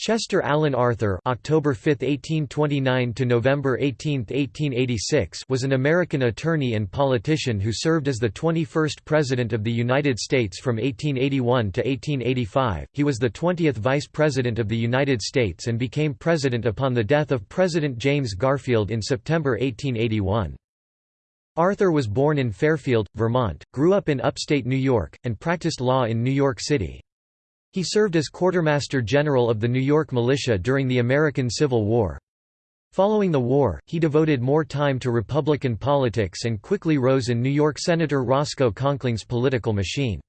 Chester Alan Arthur (October 5, 1829 to November 18, 1886) was an American attorney and politician who served as the 21st President of the United States from 1881 to 1885. He was the 20th Vice President of the United States and became president upon the death of President James Garfield in September 1881. Arthur was born in Fairfield, Vermont, grew up in upstate New York, and practiced law in New York City. He served as Quartermaster General of the New York Militia during the American Civil War. Following the war, he devoted more time to Republican politics and quickly rose in New York Senator Roscoe Conkling's political machine.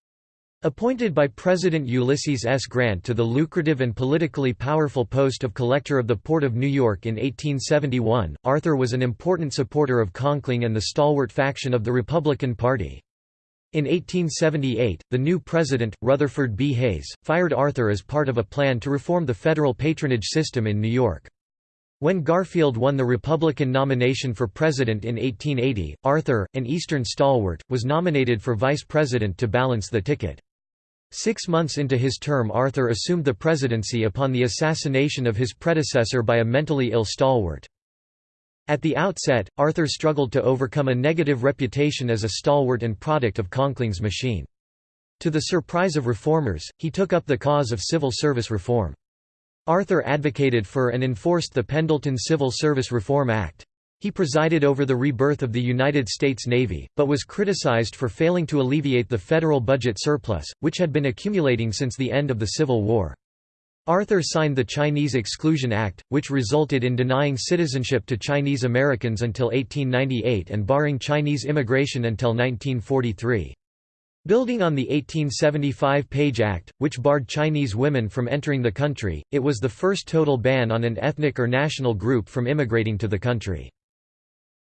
Appointed by President Ulysses S. Grant to the lucrative and politically powerful post of Collector of the Port of New York in 1871, Arthur was an important supporter of Conkling and the stalwart faction of the Republican Party. In 1878, the new president, Rutherford B. Hayes, fired Arthur as part of a plan to reform the federal patronage system in New York. When Garfield won the Republican nomination for president in 1880, Arthur, an Eastern stalwart, was nominated for vice president to balance the ticket. Six months into his term Arthur assumed the presidency upon the assassination of his predecessor by a mentally ill stalwart. At the outset, Arthur struggled to overcome a negative reputation as a stalwart and product of Conkling's machine. To the surprise of reformers, he took up the cause of civil service reform. Arthur advocated for and enforced the Pendleton Civil Service Reform Act. He presided over the rebirth of the United States Navy, but was criticized for failing to alleviate the federal budget surplus, which had been accumulating since the end of the Civil War. Arthur signed the Chinese Exclusion Act, which resulted in denying citizenship to Chinese Americans until 1898 and barring Chinese immigration until 1943. Building on the 1875 Page Act, which barred Chinese women from entering the country, it was the first total ban on an ethnic or national group from immigrating to the country.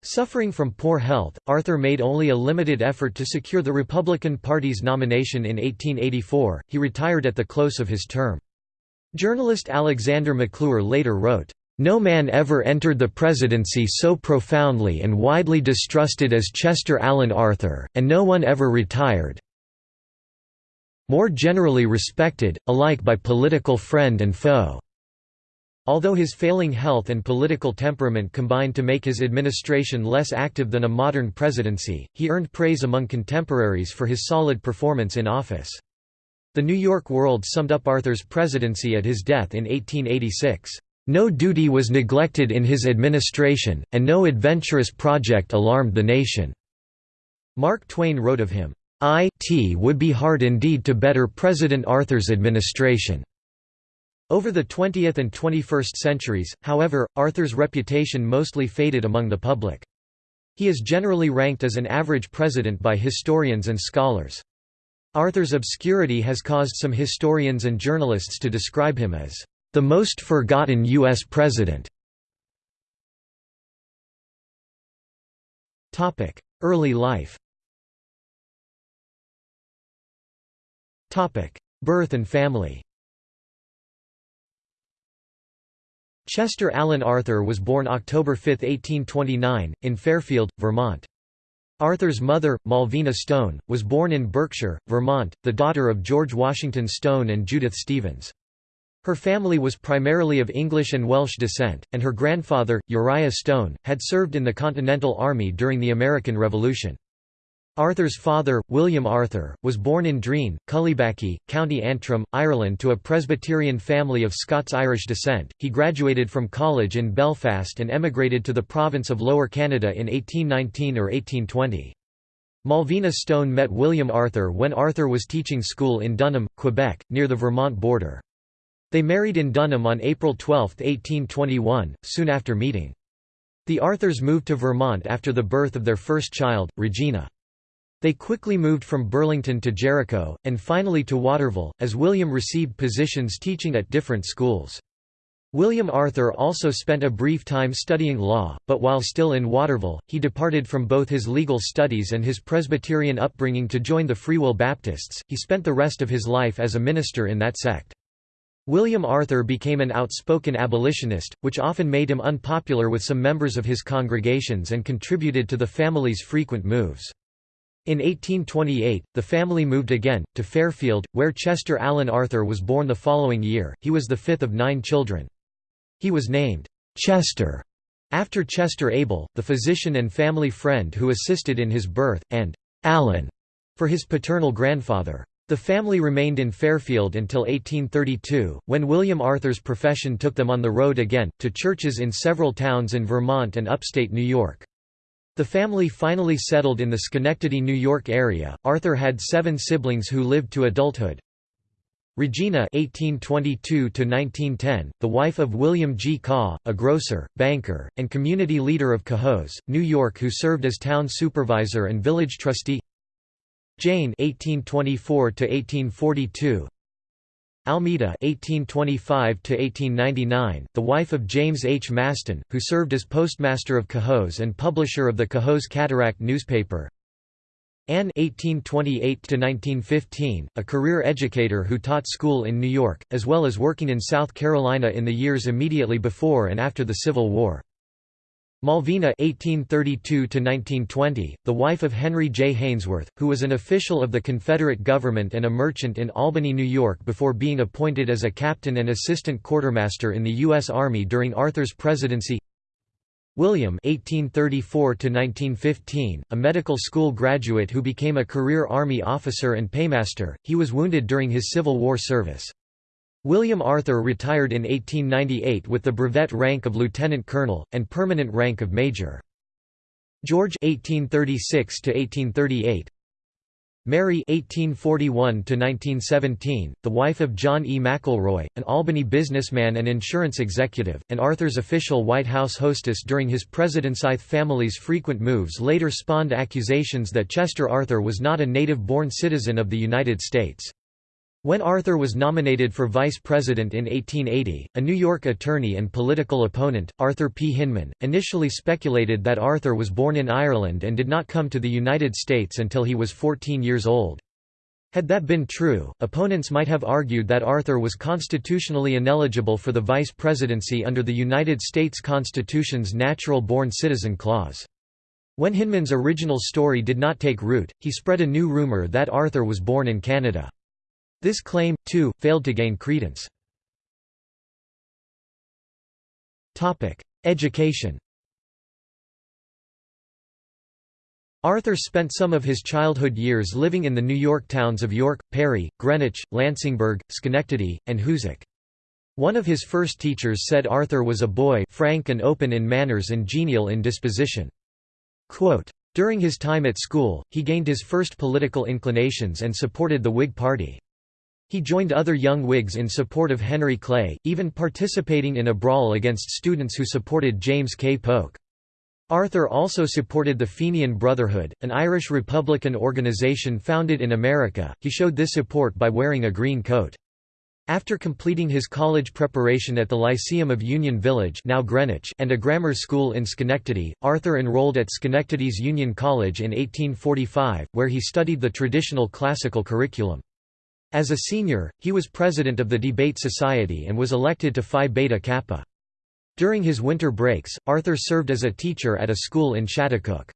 Suffering from poor health, Arthur made only a limited effort to secure the Republican Party's nomination in 1884, he retired at the close of his term. Journalist Alexander McClure later wrote, "...no man ever entered the presidency so profoundly and widely distrusted as Chester Alan Arthur, and no one ever retired more generally respected, alike by political friend and foe." Although his failing health and political temperament combined to make his administration less active than a modern presidency, he earned praise among contemporaries for his solid performance in office. The New York World summed up Arthur's presidency at his death in 1886. No duty was neglected in his administration, and no adventurous project alarmed the nation." Mark Twain wrote of him, "It would be hard indeed to better President Arthur's administration." Over the 20th and 21st centuries, however, Arthur's reputation mostly faded among the public. He is generally ranked as an average president by historians and scholars. Arthur's obscurity has caused some historians and journalists to describe him as the most forgotten U.S. president. Early life Birth and family Chester Alan Arthur was born October 5, 1829, in Fairfield, Vermont. Arthur's mother, Malvina Stone, was born in Berkshire, Vermont, the daughter of George Washington Stone and Judith Stevens. Her family was primarily of English and Welsh descent, and her grandfather, Uriah Stone, had served in the Continental Army during the American Revolution. Arthur's father, William Arthur, was born in Dreen, Cullybackey, County Antrim, Ireland to a Presbyterian family of Scots-Irish descent. He graduated from college in Belfast and emigrated to the province of Lower Canada in 1819 or 1820. Malvina Stone met William Arthur when Arthur was teaching school in Dunham, Quebec, near the Vermont border. They married in Dunham on April 12, 1821, soon after meeting. The Arthurs moved to Vermont after the birth of their first child, Regina. They quickly moved from Burlington to Jericho, and finally to Waterville, as William received positions teaching at different schools. William Arthur also spent a brief time studying law, but while still in Waterville, he departed from both his legal studies and his Presbyterian upbringing to join the Free Will Baptists. He spent the rest of his life as a minister in that sect. William Arthur became an outspoken abolitionist, which often made him unpopular with some members of his congregations and contributed to the family's frequent moves. In 1828, the family moved again, to Fairfield, where Chester Alan Arthur was born the following year. He was the fifth of nine children. He was named Chester after Chester Abell, the physician and family friend who assisted in his birth, and Alan for his paternal grandfather. The family remained in Fairfield until 1832, when William Arthur's profession took them on the road again, to churches in several towns in Vermont and upstate New York. The family finally settled in the Schenectady, New York area. Arthur had seven siblings who lived to adulthood. Regina (1822–1910), the wife of William G. Caw, a grocer, banker, and community leader of Cohoes, New York, who served as town supervisor and village trustee. Jane (1824–1842). Almeda (1825–1899), the wife of James H. Masten, who served as postmaster of Cohoes and publisher of the Cohoes Cataract newspaper. Anne (1828–1915), a career educator who taught school in New York, as well as working in South Carolina in the years immediately before and after the Civil War. Malvina (1832–1920), the wife of Henry J. Haynesworth, who was an official of the Confederate government and a merchant in Albany, New York before being appointed as a captain and assistant quartermaster in the U.S. Army during Arthur's presidency. William (1834–1915), a medical school graduate who became a career Army officer and paymaster, he was wounded during his Civil War service. William Arthur retired in 1898 with the brevet rank of lieutenant colonel, and permanent rank of major. George 1836 Mary 1841 the wife of John E. McElroy, an Albany businessman and insurance executive, and Arthur's official White House hostess during his presidency. family's frequent moves later spawned accusations that Chester Arthur was not a native-born citizen of the United States. When Arthur was nominated for vice president in 1880, a New York attorney and political opponent, Arthur P. Hinman, initially speculated that Arthur was born in Ireland and did not come to the United States until he was 14 years old. Had that been true, opponents might have argued that Arthur was constitutionally ineligible for the vice presidency under the United States Constitution's natural-born citizen clause. When Hinman's original story did not take root, he spread a new rumor that Arthur was born in Canada. This claim, too, failed to gain credence. Education Arthur spent some of his childhood years living in the New York towns of York, Perry, Greenwich, Lansingburgh, Schenectady, and Hoosick. One of his first teachers said Arthur was a boy frank and open in manners and genial in disposition. Quote, During his time at school, he gained his first political inclinations and supported the Whig Party. He joined other young Whigs in support of Henry Clay, even participating in a brawl against students who supported James K. Polk. Arthur also supported the Fenian Brotherhood, an Irish Republican organization founded in America. He showed this support by wearing a green coat. After completing his college preparation at the Lyceum of Union Village now Greenwich and a grammar school in Schenectady, Arthur enrolled at Schenectady's Union College in 1845, where he studied the traditional classical curriculum. As a senior, he was president of the Debate Society and was elected to Phi Beta Kappa. During his winter breaks, Arthur served as a teacher at a school in Schaghticoke.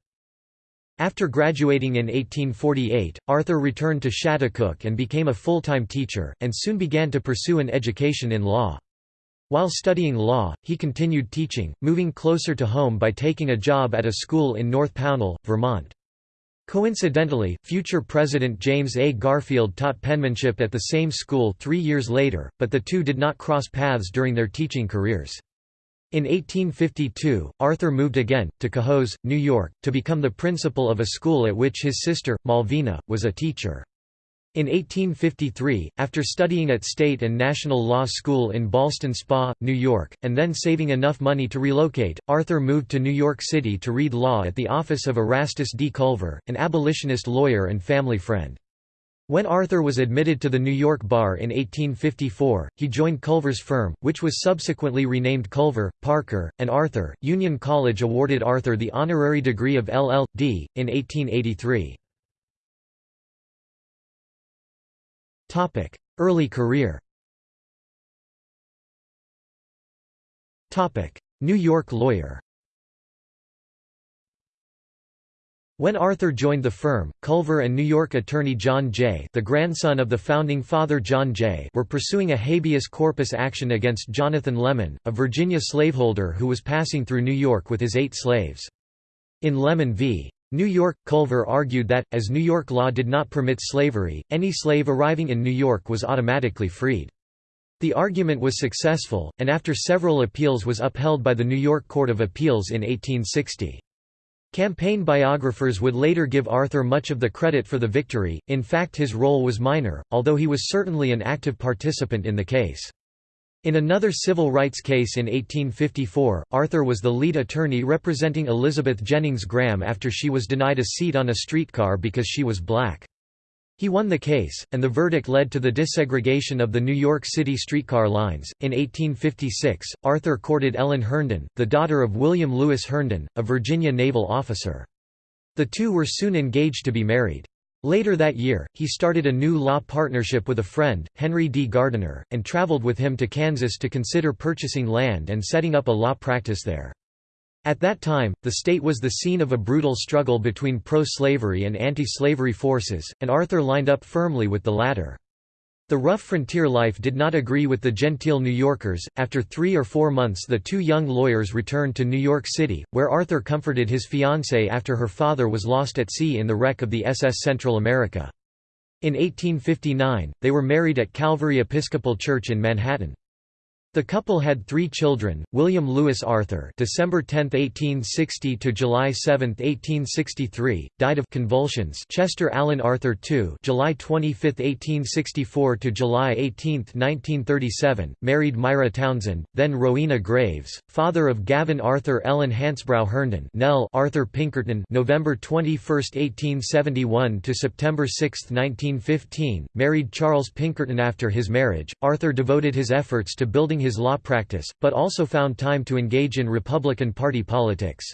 After graduating in 1848, Arthur returned to Schaghticoke and became a full-time teacher, and soon began to pursue an education in law. While studying law, he continued teaching, moving closer to home by taking a job at a school in North Pownal, Vermont. Coincidentally, future President James A. Garfield taught penmanship at the same school three years later, but the two did not cross paths during their teaching careers. In 1852, Arthur moved again, to Cohoes, New York, to become the principal of a school at which his sister, Malvina, was a teacher. In 1853, after studying at State and National Law School in Ballston Spa, New York, and then saving enough money to relocate, Arthur moved to New York City to read law at the office of Erastus D. Culver, an abolitionist lawyer and family friend. When Arthur was admitted to the New York bar in 1854, he joined Culver's firm, which was subsequently renamed Culver, Parker, and Arthur. Union College awarded Arthur the honorary degree of LL.D. in 1883. Early career Topic: New York lawyer When Arthur joined the firm, Culver and New York attorney John Jay the grandson of the founding father John Jay were pursuing a habeas corpus action against Jonathan Lemon, a Virginia slaveholder who was passing through New York with his eight slaves. In Lemon v. New York, Culver argued that, as New York law did not permit slavery, any slave arriving in New York was automatically freed. The argument was successful, and after several appeals was upheld by the New York Court of Appeals in 1860. Campaign biographers would later give Arthur much of the credit for the victory, in fact his role was minor, although he was certainly an active participant in the case. In another civil rights case in 1854, Arthur was the lead attorney representing Elizabeth Jennings Graham after she was denied a seat on a streetcar because she was black. He won the case, and the verdict led to the desegregation of the New York City streetcar lines. In 1856, Arthur courted Ellen Herndon, the daughter of William Lewis Herndon, a Virginia naval officer. The two were soon engaged to be married. Later that year, he started a new law partnership with a friend, Henry D. Gardiner, and traveled with him to Kansas to consider purchasing land and setting up a law practice there. At that time, the state was the scene of a brutal struggle between pro-slavery and anti-slavery forces, and Arthur lined up firmly with the latter. The rough frontier life did not agree with the genteel New Yorkers. After three or four months, the two young lawyers returned to New York City, where Arthur comforted his fiancée after her father was lost at sea in the wreck of the SS Central America. In 1859, they were married at Calvary Episcopal Church in Manhattan. The couple had three children: William Lewis Arthur, December 10, 1860 to July 7, 1863, died of convulsions; Chester Alan Arthur II, July 25, 1864 to July 18, 1937, married Myra Townsend, then Rowena Graves, father of Gavin Arthur Ellen Hansbrough Herndon, Nell Arthur Pinkerton, November 21, 1871 to September 6, 1915, married Charles Pinkerton after his marriage. Arthur devoted his efforts to building his law practice, but also found time to engage in Republican Party politics.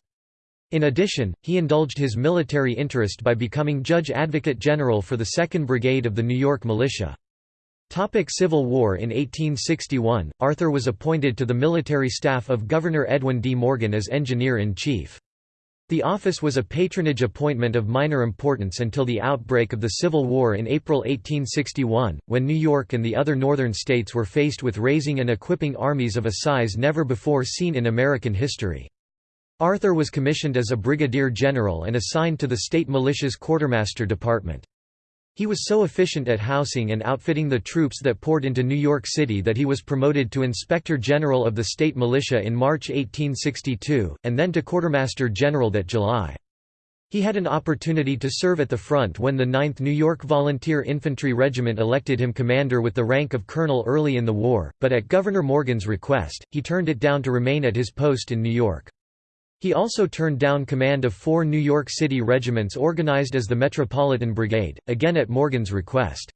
In addition, he indulged his military interest by becoming Judge Advocate General for the 2nd Brigade of the New York Militia. Topic Civil War In 1861, Arthur was appointed to the military staff of Governor Edwin D. Morgan as Engineer-in-Chief. The office was a patronage appointment of minor importance until the outbreak of the Civil War in April 1861, when New York and the other northern states were faced with raising and equipping armies of a size never before seen in American history. Arthur was commissioned as a brigadier general and assigned to the state militia's quartermaster department. He was so efficient at housing and outfitting the troops that poured into New York City that he was promoted to Inspector General of the state militia in March 1862, and then to Quartermaster General that July. He had an opportunity to serve at the front when the 9th New York Volunteer Infantry Regiment elected him commander with the rank of colonel early in the war, but at Governor Morgan's request, he turned it down to remain at his post in New York. He also turned down command of four New York City regiments organized as the Metropolitan Brigade, again at Morgan's request.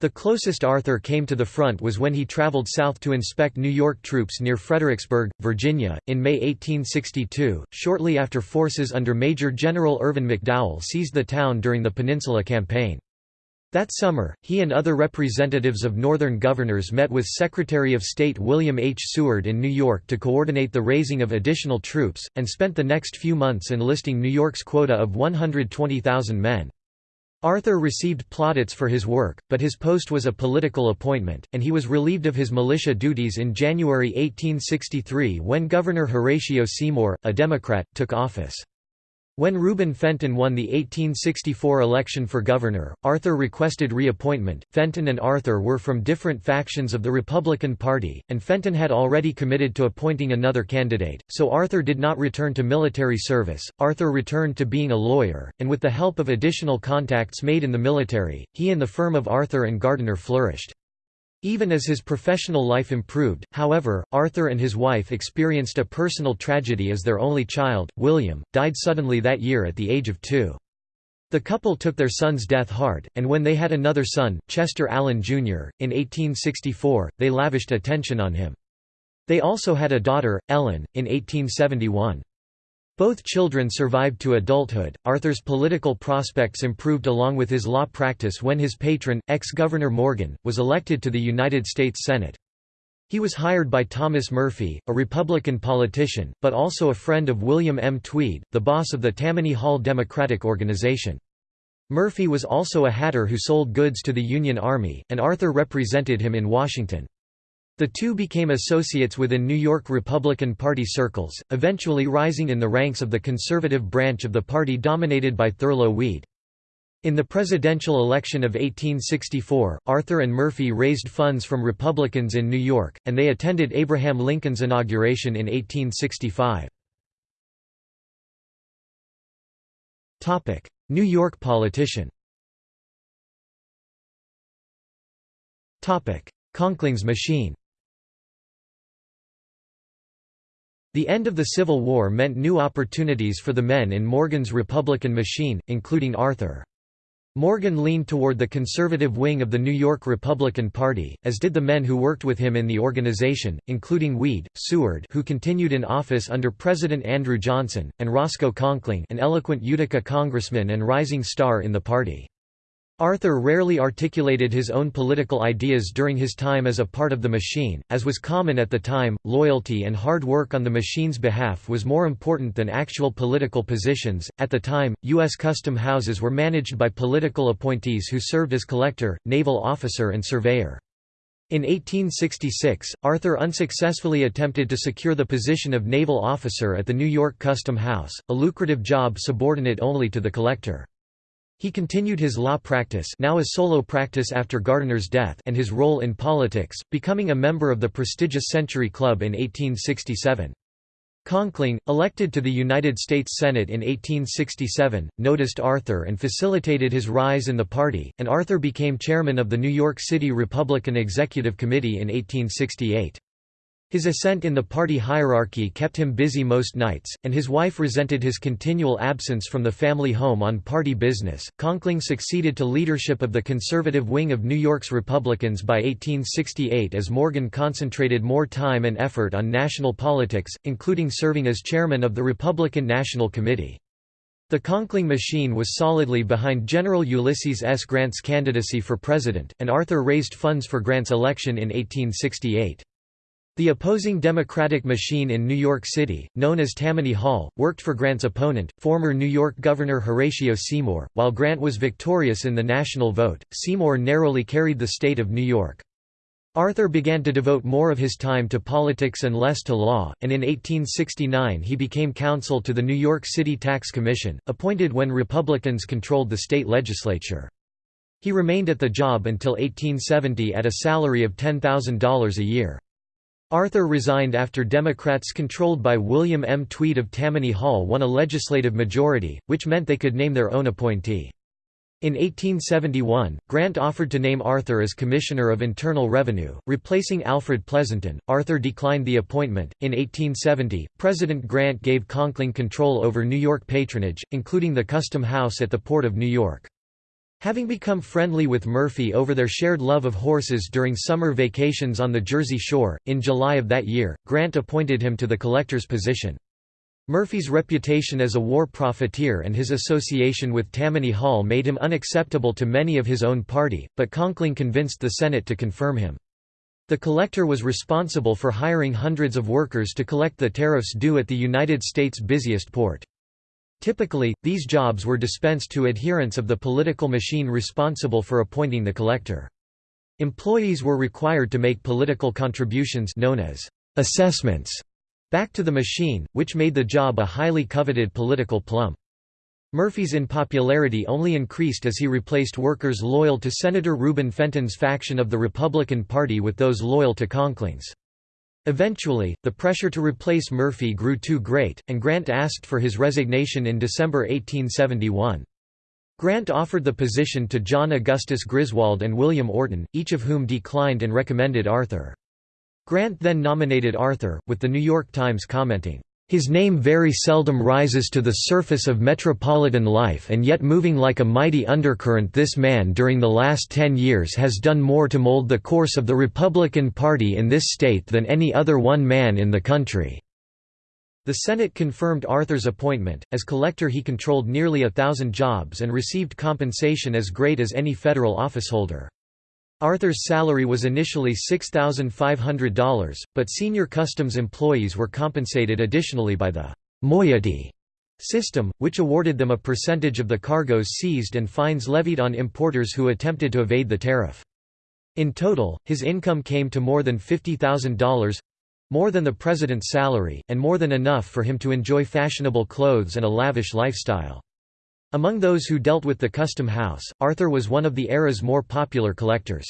The closest Arthur came to the front was when he traveled south to inspect New York troops near Fredericksburg, Virginia, in May 1862, shortly after forces under Major General Irvin McDowell seized the town during the Peninsula Campaign. That summer, he and other representatives of Northern governors met with Secretary of State William H. Seward in New York to coordinate the raising of additional troops, and spent the next few months enlisting New York's quota of 120,000 men. Arthur received plaudits for his work, but his post was a political appointment, and he was relieved of his militia duties in January 1863 when Governor Horatio Seymour, a Democrat, took office. When Reuben Fenton won the 1864 election for governor, Arthur requested reappointment. Fenton and Arthur were from different factions of the Republican Party, and Fenton had already committed to appointing another candidate, so Arthur did not return to military service. Arthur returned to being a lawyer, and with the help of additional contacts made in the military, he and the firm of Arthur and Gardiner flourished. Even as his professional life improved, however, Arthur and his wife experienced a personal tragedy as their only child, William, died suddenly that year at the age of two. The couple took their son's death hard, and when they had another son, Chester Alan Jr., in 1864, they lavished attention on him. They also had a daughter, Ellen, in 1871. Both children survived to adulthood. Arthur's political prospects improved along with his law practice when his patron, ex Governor Morgan, was elected to the United States Senate. He was hired by Thomas Murphy, a Republican politician, but also a friend of William M. Tweed, the boss of the Tammany Hall Democratic Organization. Murphy was also a hatter who sold goods to the Union Army, and Arthur represented him in Washington. The two became associates within New York Republican Party circles, eventually rising in the ranks of the conservative branch of the party dominated by Thurlow Weed. In the presidential election of 1864, Arthur and Murphy raised funds from Republicans in New York, and they attended Abraham Lincoln's inauguration in 1865. New York politician Conkling's machine The end of the Civil War meant new opportunities for the men in Morgan's Republican machine, including Arthur. Morgan leaned toward the conservative wing of the New York Republican Party, as did the men who worked with him in the organization, including Weed, Seward who continued in office under President Andrew Johnson, and Roscoe Conkling an eloquent Utica congressman and rising star in the party. Arthur rarely articulated his own political ideas during his time as a part of the machine, as was common at the time. Loyalty and hard work on the machine's behalf was more important than actual political positions. At the time, U.S. custom houses were managed by political appointees who served as collector, naval officer, and surveyor. In 1866, Arthur unsuccessfully attempted to secure the position of naval officer at the New York Custom House, a lucrative job subordinate only to the collector. He continued his law practice now a solo practice after Gardiner's death and his role in politics, becoming a member of the prestigious Century Club in 1867. Conkling, elected to the United States Senate in 1867, noticed Arthur and facilitated his rise in the party, and Arthur became chairman of the New York City Republican Executive Committee in 1868. His ascent in the party hierarchy kept him busy most nights, and his wife resented his continual absence from the family home on party business. Conkling succeeded to leadership of the conservative wing of New York's Republicans by 1868 as Morgan concentrated more time and effort on national politics, including serving as chairman of the Republican National Committee. The Conkling machine was solidly behind General Ulysses S. Grant's candidacy for president, and Arthur raised funds for Grant's election in 1868. The opposing Democratic machine in New York City, known as Tammany Hall, worked for Grant's opponent, former New York Governor Horatio Seymour. While Grant was victorious in the national vote, Seymour narrowly carried the state of New York. Arthur began to devote more of his time to politics and less to law, and in 1869 he became counsel to the New York City Tax Commission, appointed when Republicans controlled the state legislature. He remained at the job until 1870 at a salary of $10,000 a year. Arthur resigned after Democrats controlled by William M. Tweed of Tammany Hall won a legislative majority, which meant they could name their own appointee. In 1871, Grant offered to name Arthur as Commissioner of Internal Revenue, replacing Alfred Pleasonton. Arthur declined the appointment. In 1870, President Grant gave Conkling control over New York patronage, including the Custom House at the Port of New York. Having become friendly with Murphy over their shared love of horses during summer vacations on the Jersey Shore, in July of that year, Grant appointed him to the collector's position. Murphy's reputation as a war profiteer and his association with Tammany Hall made him unacceptable to many of his own party, but Conkling convinced the Senate to confirm him. The collector was responsible for hiring hundreds of workers to collect the tariffs due at the United States' busiest port. Typically, these jobs were dispensed to adherents of the political machine responsible for appointing the collector. Employees were required to make political contributions known as assessments back to the machine, which made the job a highly coveted political plum. Murphy's unpopularity only increased as he replaced workers loyal to Senator Reuben Fenton's faction of the Republican Party with those loyal to Conkling's. Eventually, the pressure to replace Murphy grew too great, and Grant asked for his resignation in December 1871. Grant offered the position to John Augustus Griswold and William Orton, each of whom declined and recommended Arthur. Grant then nominated Arthur, with The New York Times commenting, his name very seldom rises to the surface of metropolitan life and yet moving like a mighty undercurrent this man during the last ten years has done more to mold the course of the Republican Party in this state than any other one man in the country." The Senate confirmed Arthur's appointment. As collector he controlled nearly a thousand jobs and received compensation as great as any federal officeholder. Arthur's salary was initially $6,500, but senior customs employees were compensated additionally by the moiety system, which awarded them a percentage of the cargoes seized and fines levied on importers who attempted to evade the tariff. In total, his income came to more than $50,000—more than the president's salary, and more than enough for him to enjoy fashionable clothes and a lavish lifestyle. Among those who dealt with the custom house, Arthur was one of the era's more popular collectors.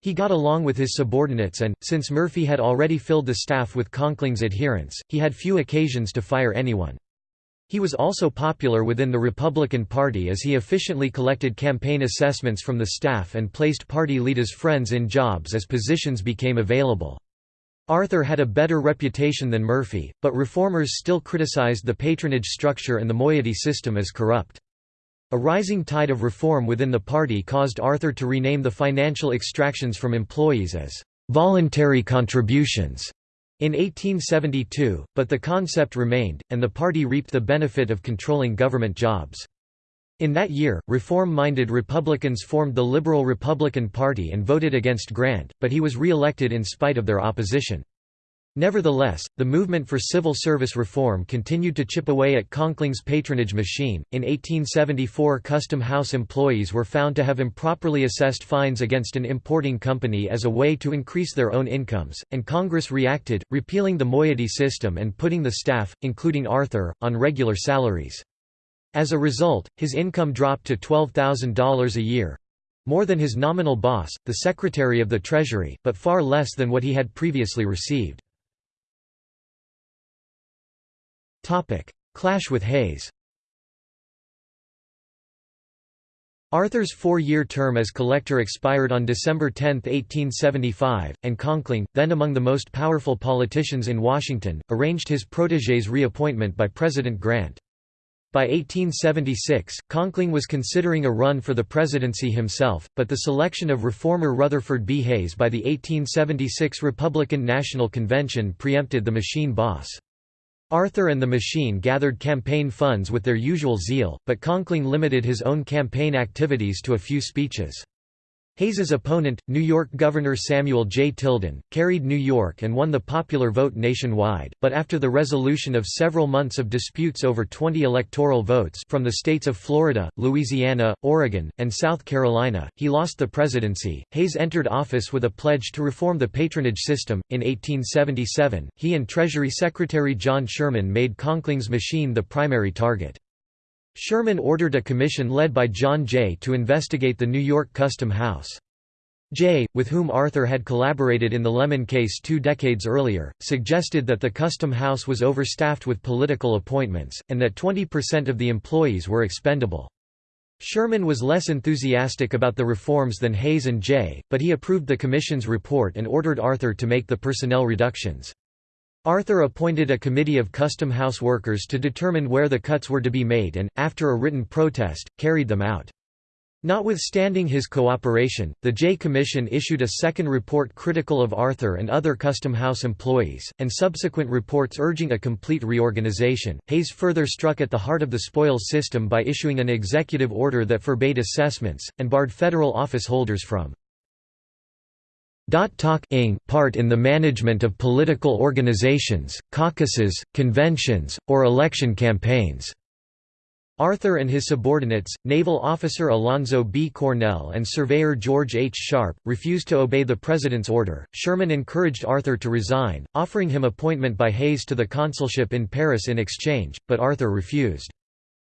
He got along with his subordinates and, since Murphy had already filled the staff with Conkling's adherents, he had few occasions to fire anyone. He was also popular within the Republican Party as he efficiently collected campaign assessments from the staff and placed party leaders' friends in jobs as positions became available. Arthur had a better reputation than Murphy, but reformers still criticized the patronage structure and the moiety system as corrupt. A rising tide of reform within the party caused Arthur to rename the financial extractions from employees as voluntary contributions in 1872, but the concept remained, and the party reaped the benefit of controlling government jobs. In that year, reform-minded Republicans formed the Liberal Republican Party and voted against Grant, but he was re-elected in spite of their opposition. Nevertheless, the movement for civil service reform continued to chip away at Conkling's patronage machine. In 1874, custom house employees were found to have improperly assessed fines against an importing company as a way to increase their own incomes, and Congress reacted, repealing the moiety system and putting the staff, including Arthur, on regular salaries. As a result, his income dropped to $12,000 a year more than his nominal boss, the Secretary of the Treasury, but far less than what he had previously received. Clash with Hayes Arthur's four-year term as collector expired on December 10, 1875, and Conkling, then among the most powerful politicians in Washington, arranged his protégé's reappointment by President Grant. By 1876, Conkling was considering a run for the presidency himself, but the selection of reformer Rutherford B. Hayes by the 1876 Republican National Convention preempted the machine boss. Arthur and the machine gathered campaign funds with their usual zeal, but Conkling limited his own campaign activities to a few speeches. Hayes's opponent, New York Governor Samuel J. Tilden, carried New York and won the popular vote nationwide, but after the resolution of several months of disputes over 20 electoral votes from the states of Florida, Louisiana, Oregon, and South Carolina, he lost the presidency. Hayes entered office with a pledge to reform the patronage system. In 1877, he and Treasury Secretary John Sherman made Conkling's machine the primary target. Sherman ordered a commission led by John Jay to investigate the New York Custom House. Jay, with whom Arthur had collaborated in the Lemon case two decades earlier, suggested that the Custom House was overstaffed with political appointments, and that 20% of the employees were expendable. Sherman was less enthusiastic about the reforms than Hayes and Jay, but he approved the Commission's report and ordered Arthur to make the personnel reductions. Arthur appointed a committee of custom house workers to determine where the cuts were to be made and, after a written protest, carried them out. Notwithstanding his cooperation, the Jay Commission issued a second report critical of Arthur and other custom house employees, and subsequent reports urging a complete reorganization. Hayes further struck at the heart of the spoils system by issuing an executive order that forbade assessments, and barred federal office holders from Talk part in the management of political organizations, caucuses, conventions, or election campaigns. Arthur and his subordinates, naval officer Alonzo B. Cornell and surveyor George H. Sharpe, refused to obey the president's order. Sherman encouraged Arthur to resign, offering him appointment by Hayes to the consulship in Paris in exchange, but Arthur refused.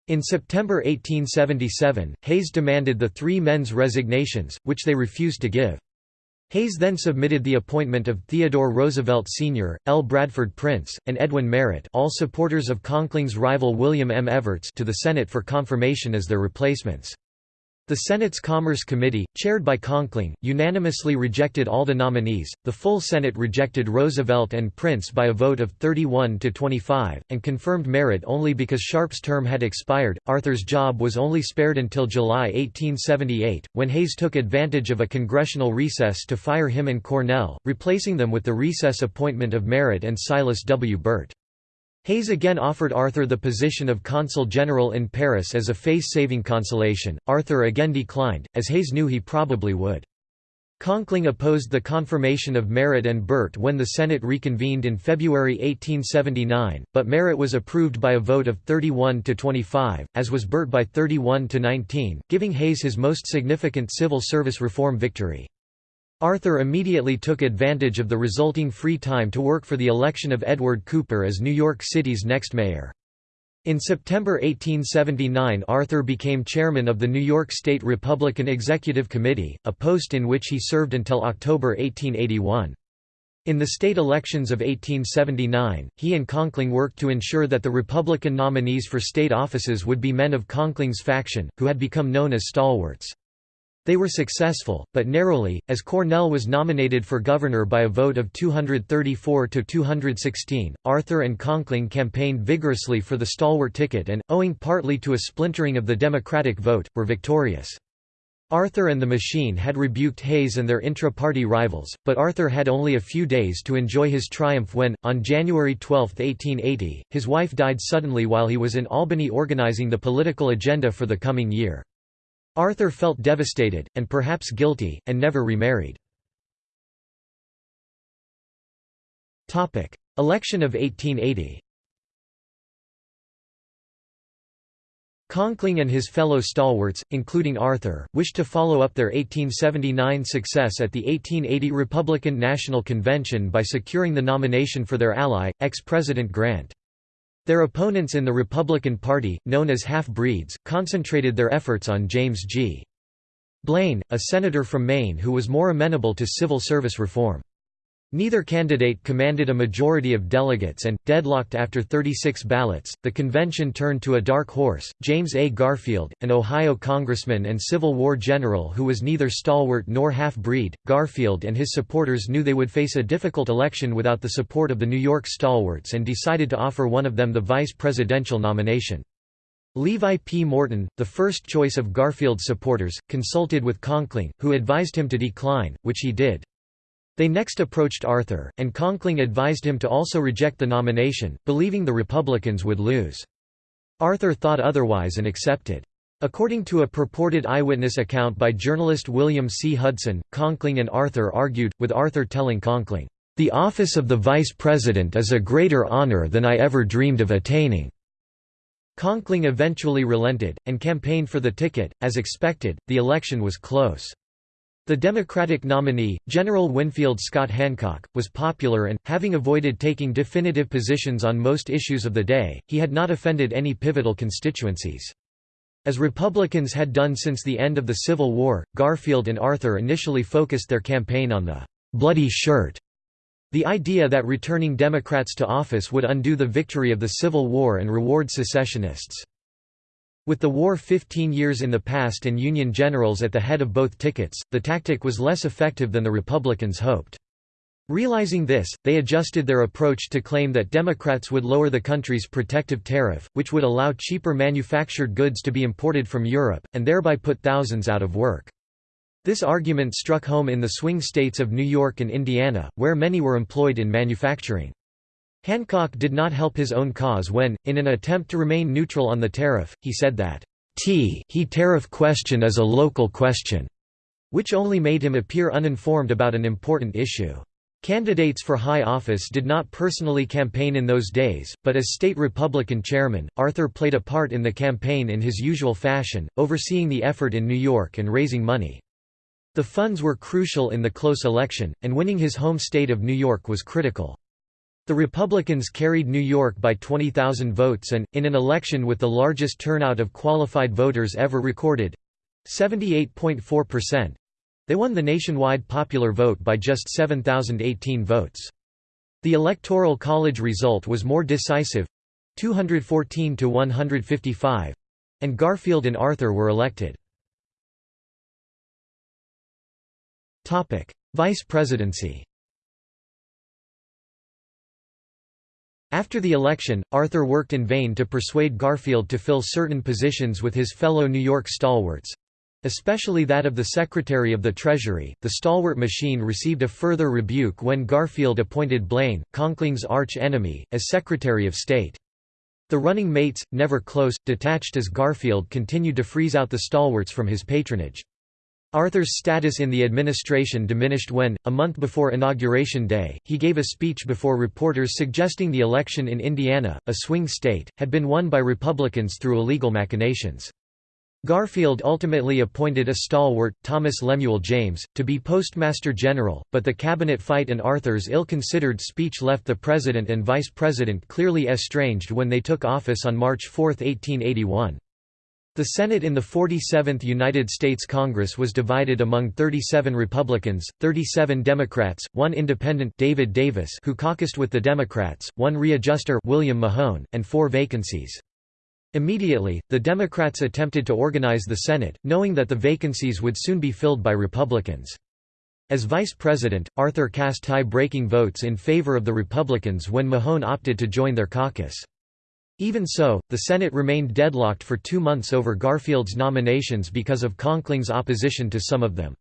In September 1877, Hayes demanded the three men's resignations, which they refused to give. Hayes then submitted the appointment of Theodore Roosevelt Sr., L. Bradford Prince, and Edwin Merritt all supporters of Conkling's rival William M. Evarts to the Senate for confirmation as their replacements. The Senate's Commerce Committee, chaired by Conkling, unanimously rejected all the nominees. The full Senate rejected Roosevelt and Prince by a vote of 31 to 25, and confirmed Merritt only because Sharpe's term had expired. Arthur's job was only spared until July 1878, when Hayes took advantage of a congressional recess to fire him and Cornell, replacing them with the recess appointment of Merritt and Silas W. Burt. Hayes again offered Arthur the position of consul general in Paris as a face-saving consolation. Arthur again declined, as Hayes knew he probably would. Conkling opposed the confirmation of Merritt and Burt when the Senate reconvened in February 1879, but Merritt was approved by a vote of 31 to 25, as was Burt by 31 to 19, giving Hayes his most significant civil service reform victory. Arthur immediately took advantage of the resulting free time to work for the election of Edward Cooper as New York City's next mayor. In September 1879 Arthur became chairman of the New York State Republican Executive Committee, a post in which he served until October 1881. In the state elections of 1879, he and Conkling worked to ensure that the Republican nominees for state offices would be men of Conkling's faction, who had become known as stalwarts. They were successful, but narrowly, as Cornell was nominated for governor by a vote of 234 to 216. Arthur and Conkling campaigned vigorously for the stalwart ticket and, owing partly to a splintering of the Democratic vote, were victorious. Arthur and the Machine had rebuked Hayes and their intra-party rivals, but Arthur had only a few days to enjoy his triumph when, on January 12, 1880, his wife died suddenly while he was in Albany organizing the political agenda for the coming year. Arthur felt devastated, and perhaps guilty, and never remarried. Election of 1880 Conkling and his fellow stalwarts, including Arthur, wished to follow up their 1879 success at the 1880 Republican National Convention by securing the nomination for their ally, ex-President Grant. Their opponents in the Republican Party, known as half-breeds, concentrated their efforts on James G. Blaine, a senator from Maine who was more amenable to civil service reform. Neither candidate commanded a majority of delegates and, deadlocked after 36 ballots, the convention turned to a dark horse, James A. Garfield, an Ohio congressman and Civil War general who was neither stalwart nor half-breed. Garfield and his supporters knew they would face a difficult election without the support of the New York stalwarts and decided to offer one of them the vice presidential nomination. Levi P. Morton, the first choice of Garfield's supporters, consulted with Conkling, who advised him to decline, which he did. They next approached Arthur, and Conkling advised him to also reject the nomination, believing the Republicans would lose. Arthur thought otherwise and accepted. According to a purported eyewitness account by journalist William C. Hudson, Conkling and Arthur argued, with Arthur telling Conkling, "...the office of the vice president is a greater honor than I ever dreamed of attaining." Conkling eventually relented, and campaigned for the ticket. As expected, the election was close. The Democratic nominee, General Winfield Scott Hancock, was popular and, having avoided taking definitive positions on most issues of the day, he had not offended any pivotal constituencies. As Republicans had done since the end of the Civil War, Garfield and Arthur initially focused their campaign on the «bloody shirt», the idea that returning Democrats to office would undo the victory of the Civil War and reward secessionists. With the war 15 years in the past and Union generals at the head of both tickets, the tactic was less effective than the Republicans hoped. Realizing this, they adjusted their approach to claim that Democrats would lower the country's protective tariff, which would allow cheaper manufactured goods to be imported from Europe, and thereby put thousands out of work. This argument struck home in the swing states of New York and Indiana, where many were employed in manufacturing. Hancock did not help his own cause when, in an attempt to remain neutral on the tariff, he said that, T he tariff question is a local question, which only made him appear uninformed about an important issue. Candidates for high office did not personally campaign in those days, but as state Republican chairman, Arthur played a part in the campaign in his usual fashion, overseeing the effort in New York and raising money. The funds were crucial in the close election, and winning his home state of New York was critical. The Republicans carried New York by 20,000 votes and, in an election with the largest turnout of qualified voters ever recorded—78.4%, they won the nationwide popular vote by just 7,018 votes. The Electoral College result was more decisive—214 to 155—and Garfield and Arthur were elected. Vice presidency After the election, Arthur worked in vain to persuade Garfield to fill certain positions with his fellow New York stalwarts. Especially that of the Secretary of the Treasury, the stalwart machine received a further rebuke when Garfield appointed Blaine, Conkling's arch-enemy, as Secretary of State. The running mates, never close, detached as Garfield continued to freeze out the stalwarts from his patronage. Arthur's status in the administration diminished when, a month before Inauguration Day, he gave a speech before reporters suggesting the election in Indiana, a swing state, had been won by Republicans through illegal machinations. Garfield ultimately appointed a stalwart, Thomas Lemuel James, to be Postmaster General, but the cabinet fight and Arthur's ill-considered speech left the president and vice president clearly estranged when they took office on March 4, 1881. The Senate in the 47th United States Congress was divided among 37 Republicans, 37 Democrats, one independent David Davis who caucused with the Democrats, one readjuster William Mahone, and four vacancies. Immediately, the Democrats attempted to organize the Senate, knowing that the vacancies would soon be filled by Republicans. As vice president, Arthur cast tie-breaking votes in favor of the Republicans when Mahone opted to join their caucus. Even so, the Senate remained deadlocked for two months over Garfield's nominations because of Conkling's opposition to some of them.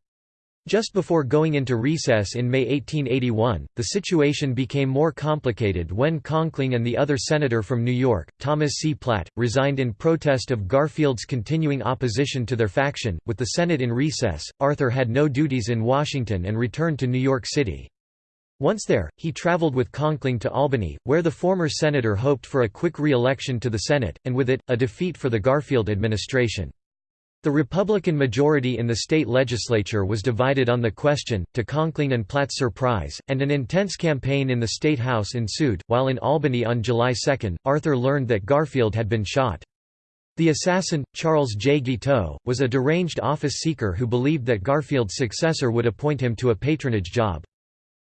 Just before going into recess in May 1881, the situation became more complicated when Conkling and the other senator from New York, Thomas C. Platt, resigned in protest of Garfield's continuing opposition to their faction. With the Senate in recess, Arthur had no duties in Washington and returned to New York City. Once there, he traveled with Conkling to Albany, where the former senator hoped for a quick re-election to the Senate, and with it, a defeat for the Garfield administration. The Republican majority in the state legislature was divided on the question, to Conkling and Platt's surprise, and an intense campaign in the State House ensued. While in Albany on July 2, Arthur learned that Garfield had been shot. The assassin, Charles J. Guiteau, was a deranged office seeker who believed that Garfield's successor would appoint him to a patronage job.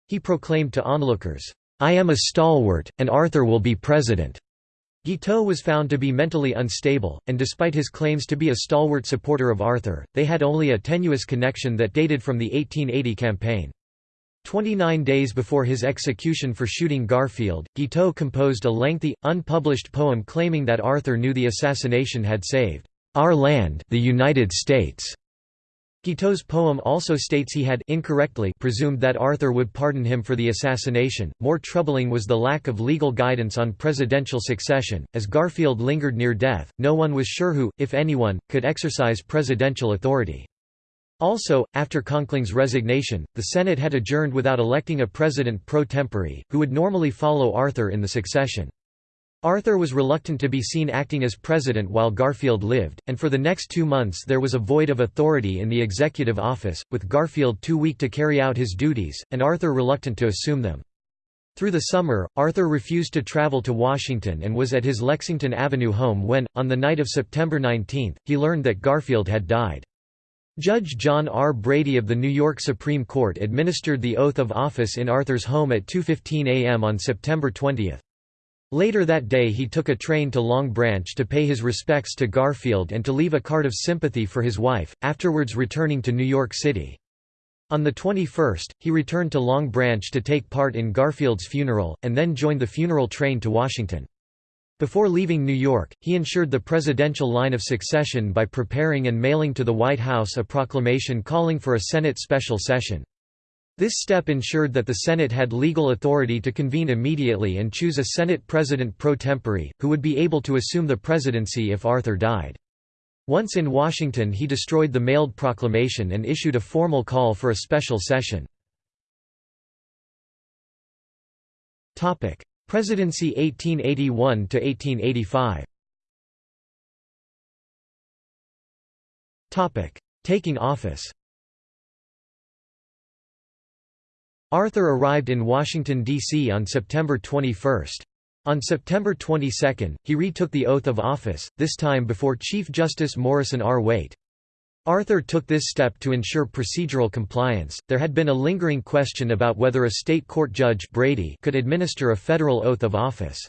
He proclaimed to onlookers, "'I am a stalwart, and Arthur will be president.'" Guiteau was found to be mentally unstable, and despite his claims to be a stalwart supporter of Arthur, they had only a tenuous connection that dated from the 1880 campaign. Twenty-nine days before his execution for shooting Garfield, Guiteau composed a lengthy, unpublished poem claiming that Arthur knew the assassination had saved our land the United States. Guiteau's poem also states he had incorrectly presumed that Arthur would pardon him for the assassination. More troubling was the lack of legal guidance on presidential succession. As Garfield lingered near death, no one was sure who, if anyone, could exercise presidential authority. Also, after Conkling's resignation, the Senate had adjourned without electing a president pro tempore, who would normally follow Arthur in the succession. Arthur was reluctant to be seen acting as president while Garfield lived, and for the next two months there was a void of authority in the executive office, with Garfield too weak to carry out his duties, and Arthur reluctant to assume them. Through the summer, Arthur refused to travel to Washington and was at his Lexington Avenue home when, on the night of September 19, he learned that Garfield had died. Judge John R. Brady of the New York Supreme Court administered the oath of office in Arthur's home at 2.15 a.m. on September 20. Later that day he took a train to Long Branch to pay his respects to Garfield and to leave a card of sympathy for his wife, afterwards returning to New York City. On the 21st, he returned to Long Branch to take part in Garfield's funeral, and then joined the funeral train to Washington. Before leaving New York, he ensured the presidential line of succession by preparing and mailing to the White House a proclamation calling for a Senate special session. This step ensured that the Senate had legal authority to convene immediately and choose a Senate president pro tempore, who would be able to assume the presidency if Arthur died. Once in Washington he destroyed the mailed proclamation and issued a formal call for a special session. Presidency 1881–1885 Taking office Arthur arrived in Washington, D.C. on September 21. On September 22, he retook the oath of office, this time before Chief Justice Morrison R. Waite. Arthur took this step to ensure procedural compliance. There had been a lingering question about whether a state court judge Brady could administer a federal oath of office.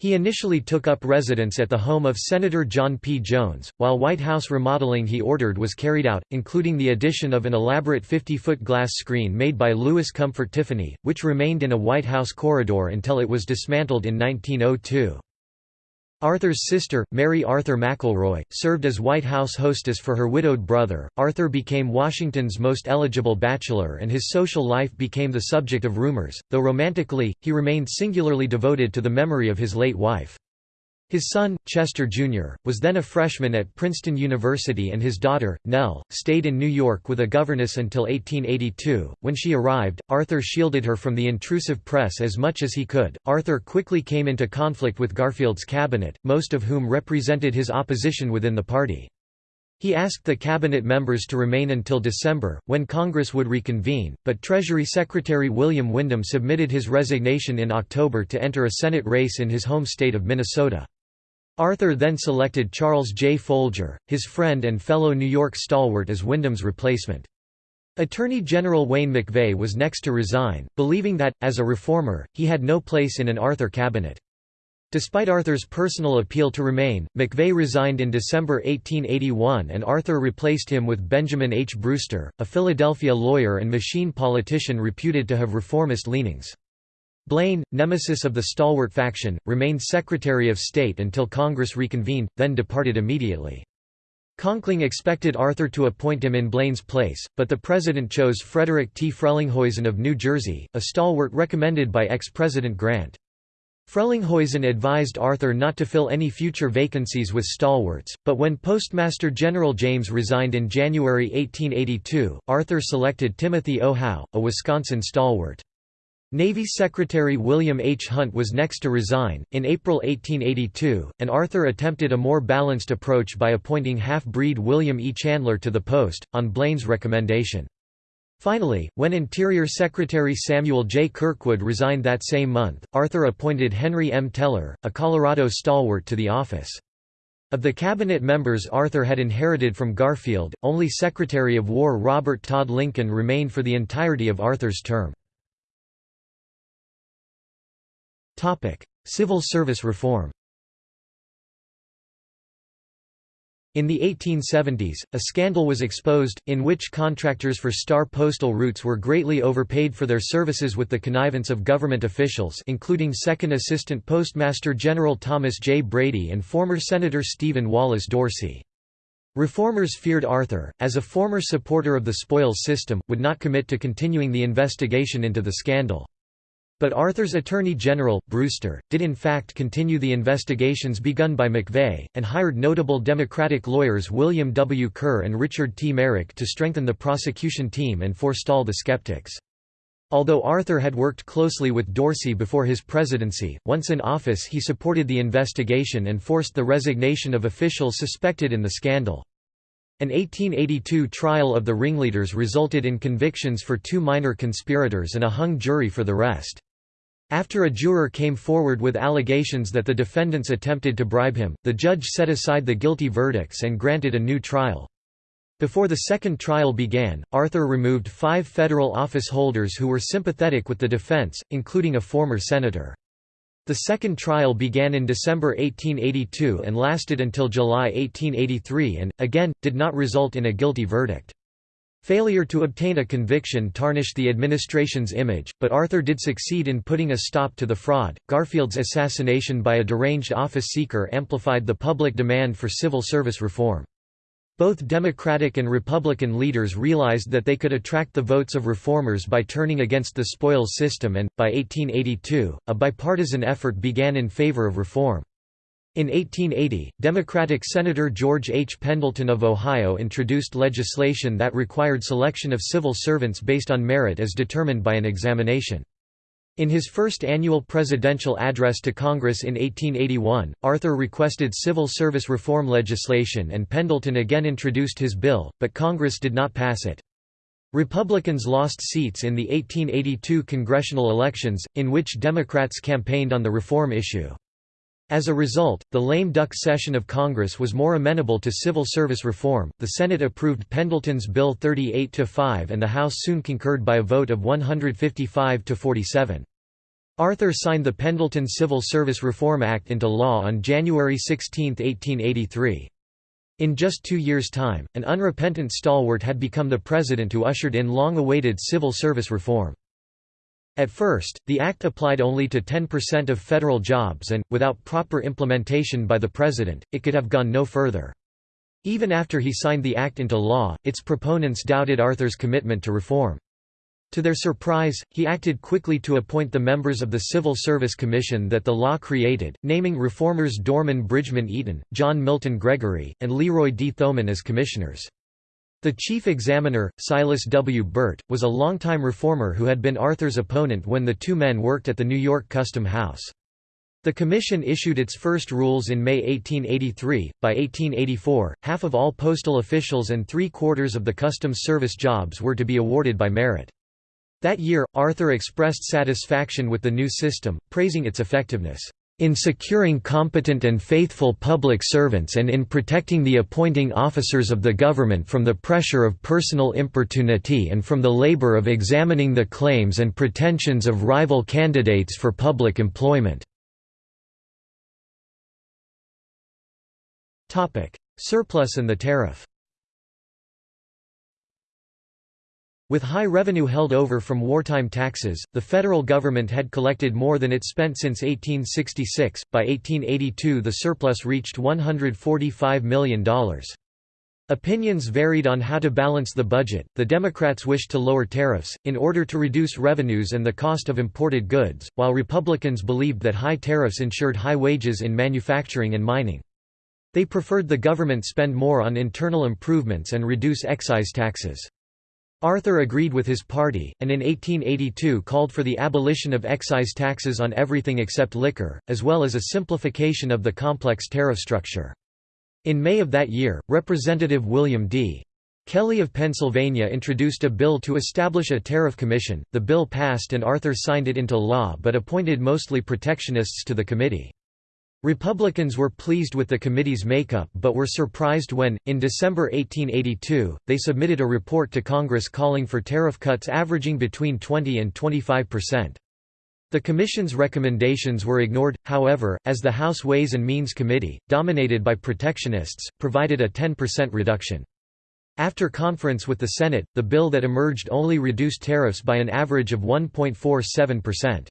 He initially took up residence at the home of Senator John P. Jones, while White House remodeling he ordered was carried out, including the addition of an elaborate 50-foot glass screen made by Louis Comfort Tiffany, which remained in a White House corridor until it was dismantled in 1902. Arthur's sister, Mary Arthur McElroy, served as White House hostess for her widowed brother. Arthur became Washington's most eligible bachelor and his social life became the subject of rumors, though romantically, he remained singularly devoted to the memory of his late wife. His son, Chester Jr., was then a freshman at Princeton University and his daughter, Nell, stayed in New York with a governess until 1882. When she arrived, Arthur shielded her from the intrusive press as much as he could. Arthur quickly came into conflict with Garfield's cabinet, most of whom represented his opposition within the party. He asked the cabinet members to remain until December, when Congress would reconvene, but Treasury Secretary William Windom submitted his resignation in October to enter a Senate race in his home state of Minnesota. Arthur then selected Charles J. Folger, his friend and fellow New York stalwart as Windom's replacement. Attorney General Wayne MacVeagh was next to resign, believing that, as a reformer, he had no place in an Arthur cabinet. Despite Arthur's personal appeal to remain, McVeigh resigned in December 1881 and Arthur replaced him with Benjamin H. Brewster, a Philadelphia lawyer and machine politician reputed to have reformist leanings. Blaine, nemesis of the stalwart faction, remained Secretary of State until Congress reconvened, then departed immediately. Conkling expected Arthur to appoint him in Blaine's place, but the president chose Frederick T. Frelinghuysen of New Jersey, a stalwart recommended by ex-President Grant. Frelinghuysen advised Arthur not to fill any future vacancies with stalwarts, but when Postmaster General James resigned in January 1882, Arthur selected Timothy O. Howe, a Wisconsin stalwart. Navy Secretary William H. Hunt was next to resign. In April 1882, and Arthur attempted a more balanced approach by appointing half breed William E. Chandler to the post, on Blaine's recommendation. Finally, when Interior Secretary Samuel J. Kirkwood resigned that same month, Arthur appointed Henry M. Teller, a Colorado stalwart to the office. Of the cabinet members Arthur had inherited from Garfield, only Secretary of War Robert Todd Lincoln remained for the entirety of Arthur's term. Civil service reform In the 1870s, a scandal was exposed, in which contractors for star postal routes were greatly overpaid for their services with the connivance of government officials including Second Assistant Postmaster General Thomas J. Brady and former Senator Stephen Wallace Dorsey. Reformers feared Arthur, as a former supporter of the spoils system, would not commit to continuing the investigation into the scandal. But Arthur's Attorney General, Brewster, did in fact continue the investigations begun by MacVeagh, and hired notable Democratic lawyers William W. Ker and Richard T. Merrick to strengthen the prosecution team and forestall the skeptics. Although Arthur had worked closely with Dorsey before his presidency, once in office he supported the investigation and forced the resignation of officials suspected in the scandal. An 1882 trial of the ringleaders resulted in convictions for two minor conspirators and a hung jury for the rest. After a juror came forward with allegations that the defendants attempted to bribe him, the judge set aside the guilty verdicts and granted a new trial. Before the second trial began, Arthur removed five federal office holders who were sympathetic with the defense, including a former senator. The second trial began in December 1882 and lasted until July 1883 and, again, did not result in a guilty verdict. Failure to obtain a conviction tarnished the administration's image, but Arthur did succeed in putting a stop to the fraud. Garfield's assassination by a deranged office seeker amplified the public demand for civil service reform. Both Democratic and Republican leaders realized that they could attract the votes of reformers by turning against the spoils system and, by 1882, a bipartisan effort began in favor of reform. In 1880, Democratic Senator George H. Pendleton of Ohio introduced legislation that required selection of civil servants based on merit as determined by an examination. In his first annual presidential address to Congress in 1881, Arthur requested civil service reform legislation and Pendleton again introduced his bill, but Congress did not pass it. Republicans lost seats in the 1882 congressional elections, in which Democrats campaigned on the reform issue. As a result, the lame duck session of Congress was more amenable to civil service reform. The Senate approved Pendleton's Bill 38 to 5 and the House soon concurred by a vote of 155 to 47. Arthur signed the Pendleton Civil Service Reform Act into law on January 16, 1883. In just two years' time, an unrepentant stalwart had become the president who ushered in long-awaited civil service reform. At first, the act applied only to 10% of federal jobs and, without proper implementation by the president, it could have gone no further. Even after he signed the act into law, its proponents doubted Arthur's commitment to reform. To their surprise, he acted quickly to appoint the members of the Civil Service Commission that the law created, naming reformers Dorman Bridgman Eaton, John Milton Gregory, and Leroy D. Thoman as commissioners. The chief examiner, Silas W. Burt, was a longtime reformer who had been Arthur's opponent when the two men worked at the New York Custom House. The Commission issued its first rules in May 1883. By 1884, half of all postal officials and three quarters of the Customs Service jobs were to be awarded by merit. That year, Arthur expressed satisfaction with the new system, praising its effectiveness, "...in securing competent and faithful public servants and in protecting the appointing officers of the government from the pressure of personal importunity and from the labor of examining the claims and pretensions of rival candidates for public employment." Surplus and the tariff With high revenue held over from wartime taxes, the federal government had collected more than it spent since 1866. By 1882, the surplus reached $145 million. Opinions varied on how to balance the budget. The Democrats wished to lower tariffs, in order to reduce revenues and the cost of imported goods, while Republicans believed that high tariffs ensured high wages in manufacturing and mining. They preferred the government spend more on internal improvements and reduce excise taxes. Arthur agreed with his party, and in 1882 called for the abolition of excise taxes on everything except liquor, as well as a simplification of the complex tariff structure. In May of that year, Representative William D. Kelley of Pennsylvania introduced a bill to establish a tariff commission. The bill passed and Arthur signed it into law but appointed mostly protectionists to the committee. Republicans were pleased with the committee's makeup but were surprised when, in December 1882, they submitted a report to Congress calling for tariff cuts averaging between 20 and 25 percent. The Commission's recommendations were ignored, however, as the House Ways and Means Committee, dominated by protectionists, provided a 10% reduction. After conference with the Senate, the bill that emerged only reduced tariffs by an average of 1.47%.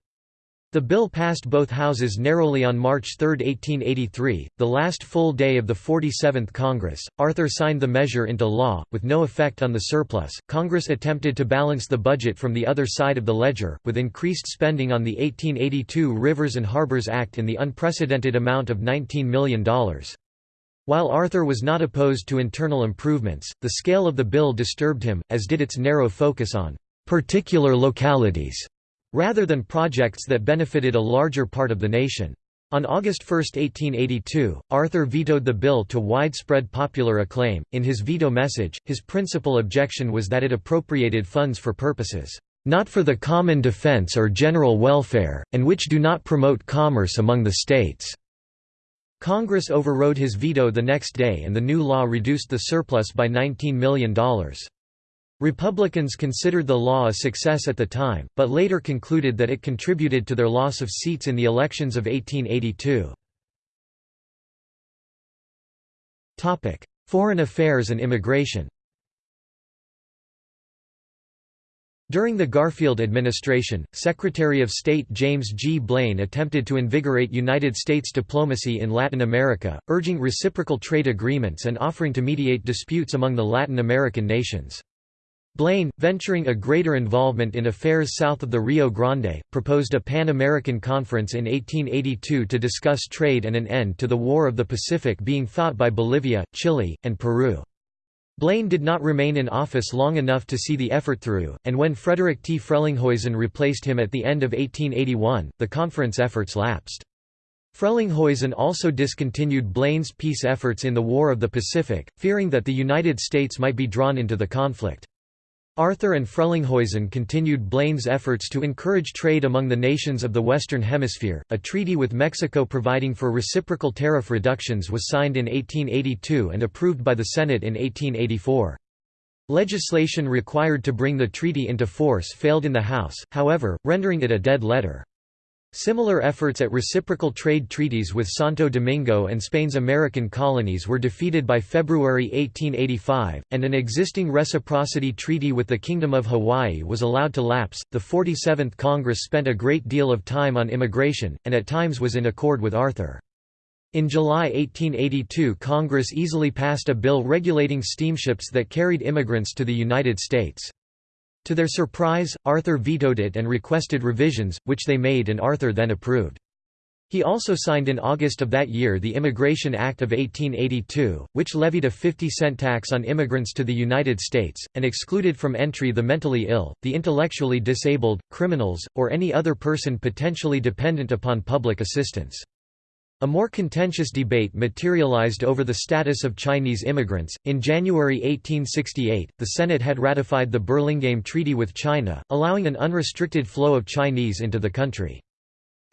The bill passed both houses narrowly on March 3, 1883, the last full day of the 47th Congress. Arthur signed the measure into law, with no effect on the surplus. Congress attempted to balance the budget from the other side of the ledger, with increased spending on the 1882 Rivers and Harbors Act in the unprecedented amount of $19 million. While Arthur was not opposed to internal improvements, the scale of the bill disturbed him, as did its narrow focus on particular localities rather than projects that benefited a larger part of the nation. On August 1, 1882, Arthur vetoed the bill to widespread popular acclaim. In his veto message, his principal objection was that it appropriated funds for purposes not for the common defense or general welfare, and which do not promote commerce among the states." Congress overrode his veto the next day and the new law reduced the surplus by $19 million. Republicans considered the law a success at the time, but later concluded that it contributed to their loss of seats in the elections of 1882. Foreign affairs and immigration During the Garfield administration, Secretary of State James G. Blaine attempted to invigorate United States diplomacy in Latin America, urging reciprocal trade agreements and offering to mediate disputes among the Latin American nations. Blaine, venturing a greater involvement in affairs south of the Rio Grande, proposed a Pan-American Conference in 1882 to discuss trade and an end to the War of the Pacific being fought by Bolivia, Chile, and Peru. Blaine did not remain in office long enough to see the effort through, and when Frederick T. Frelinghuysen replaced him at the end of 1881, the conference efforts lapsed. Frelinghuysen also discontinued Blaine's peace efforts in the War of the Pacific, fearing that the United States might be drawn into the conflict. Arthur and Frelinghuysen continued Blaine's efforts to encourage trade among the nations of the Western Hemisphere. A treaty with Mexico providing for reciprocal tariff reductions was signed in 1882 and approved by the Senate in 1884. Legislation required to bring the treaty into force failed in the House, however, rendering it a dead letter. Similar efforts at reciprocal trade treaties with Santo Domingo and Spain's American colonies were defeated by February 1885, and an existing reciprocity treaty with the Kingdom of Hawaii was allowed to lapse. The 47th Congress spent a great deal of time on immigration, and at times was in accord with Arthur. In July 1882 Congress easily passed a bill regulating steamships that carried immigrants to the United States. To their surprise, Arthur vetoed it and requested revisions, which they made and Arthur then approved. He also signed in August of that year the Immigration Act of 1882, which levied a 50-cent tax on immigrants to the United States, and excluded from entry the mentally ill, the intellectually disabled, criminals, or any other person potentially dependent upon public assistance. A more contentious debate materialized over the status of Chinese immigrants. In January 1868, the Senate had ratified the Burlingame Treaty with China, allowing an unrestricted flow of Chinese into the country.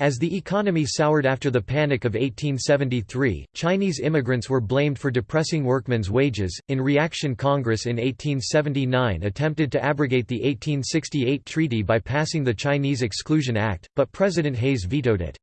As the economy soured after the Panic of 1873, Chinese immigrants were blamed for depressing workmen's wages. In reaction, Congress in 1879 attempted to abrogate the 1868 treaty by passing the Chinese Exclusion Act, but President Hayes vetoed it.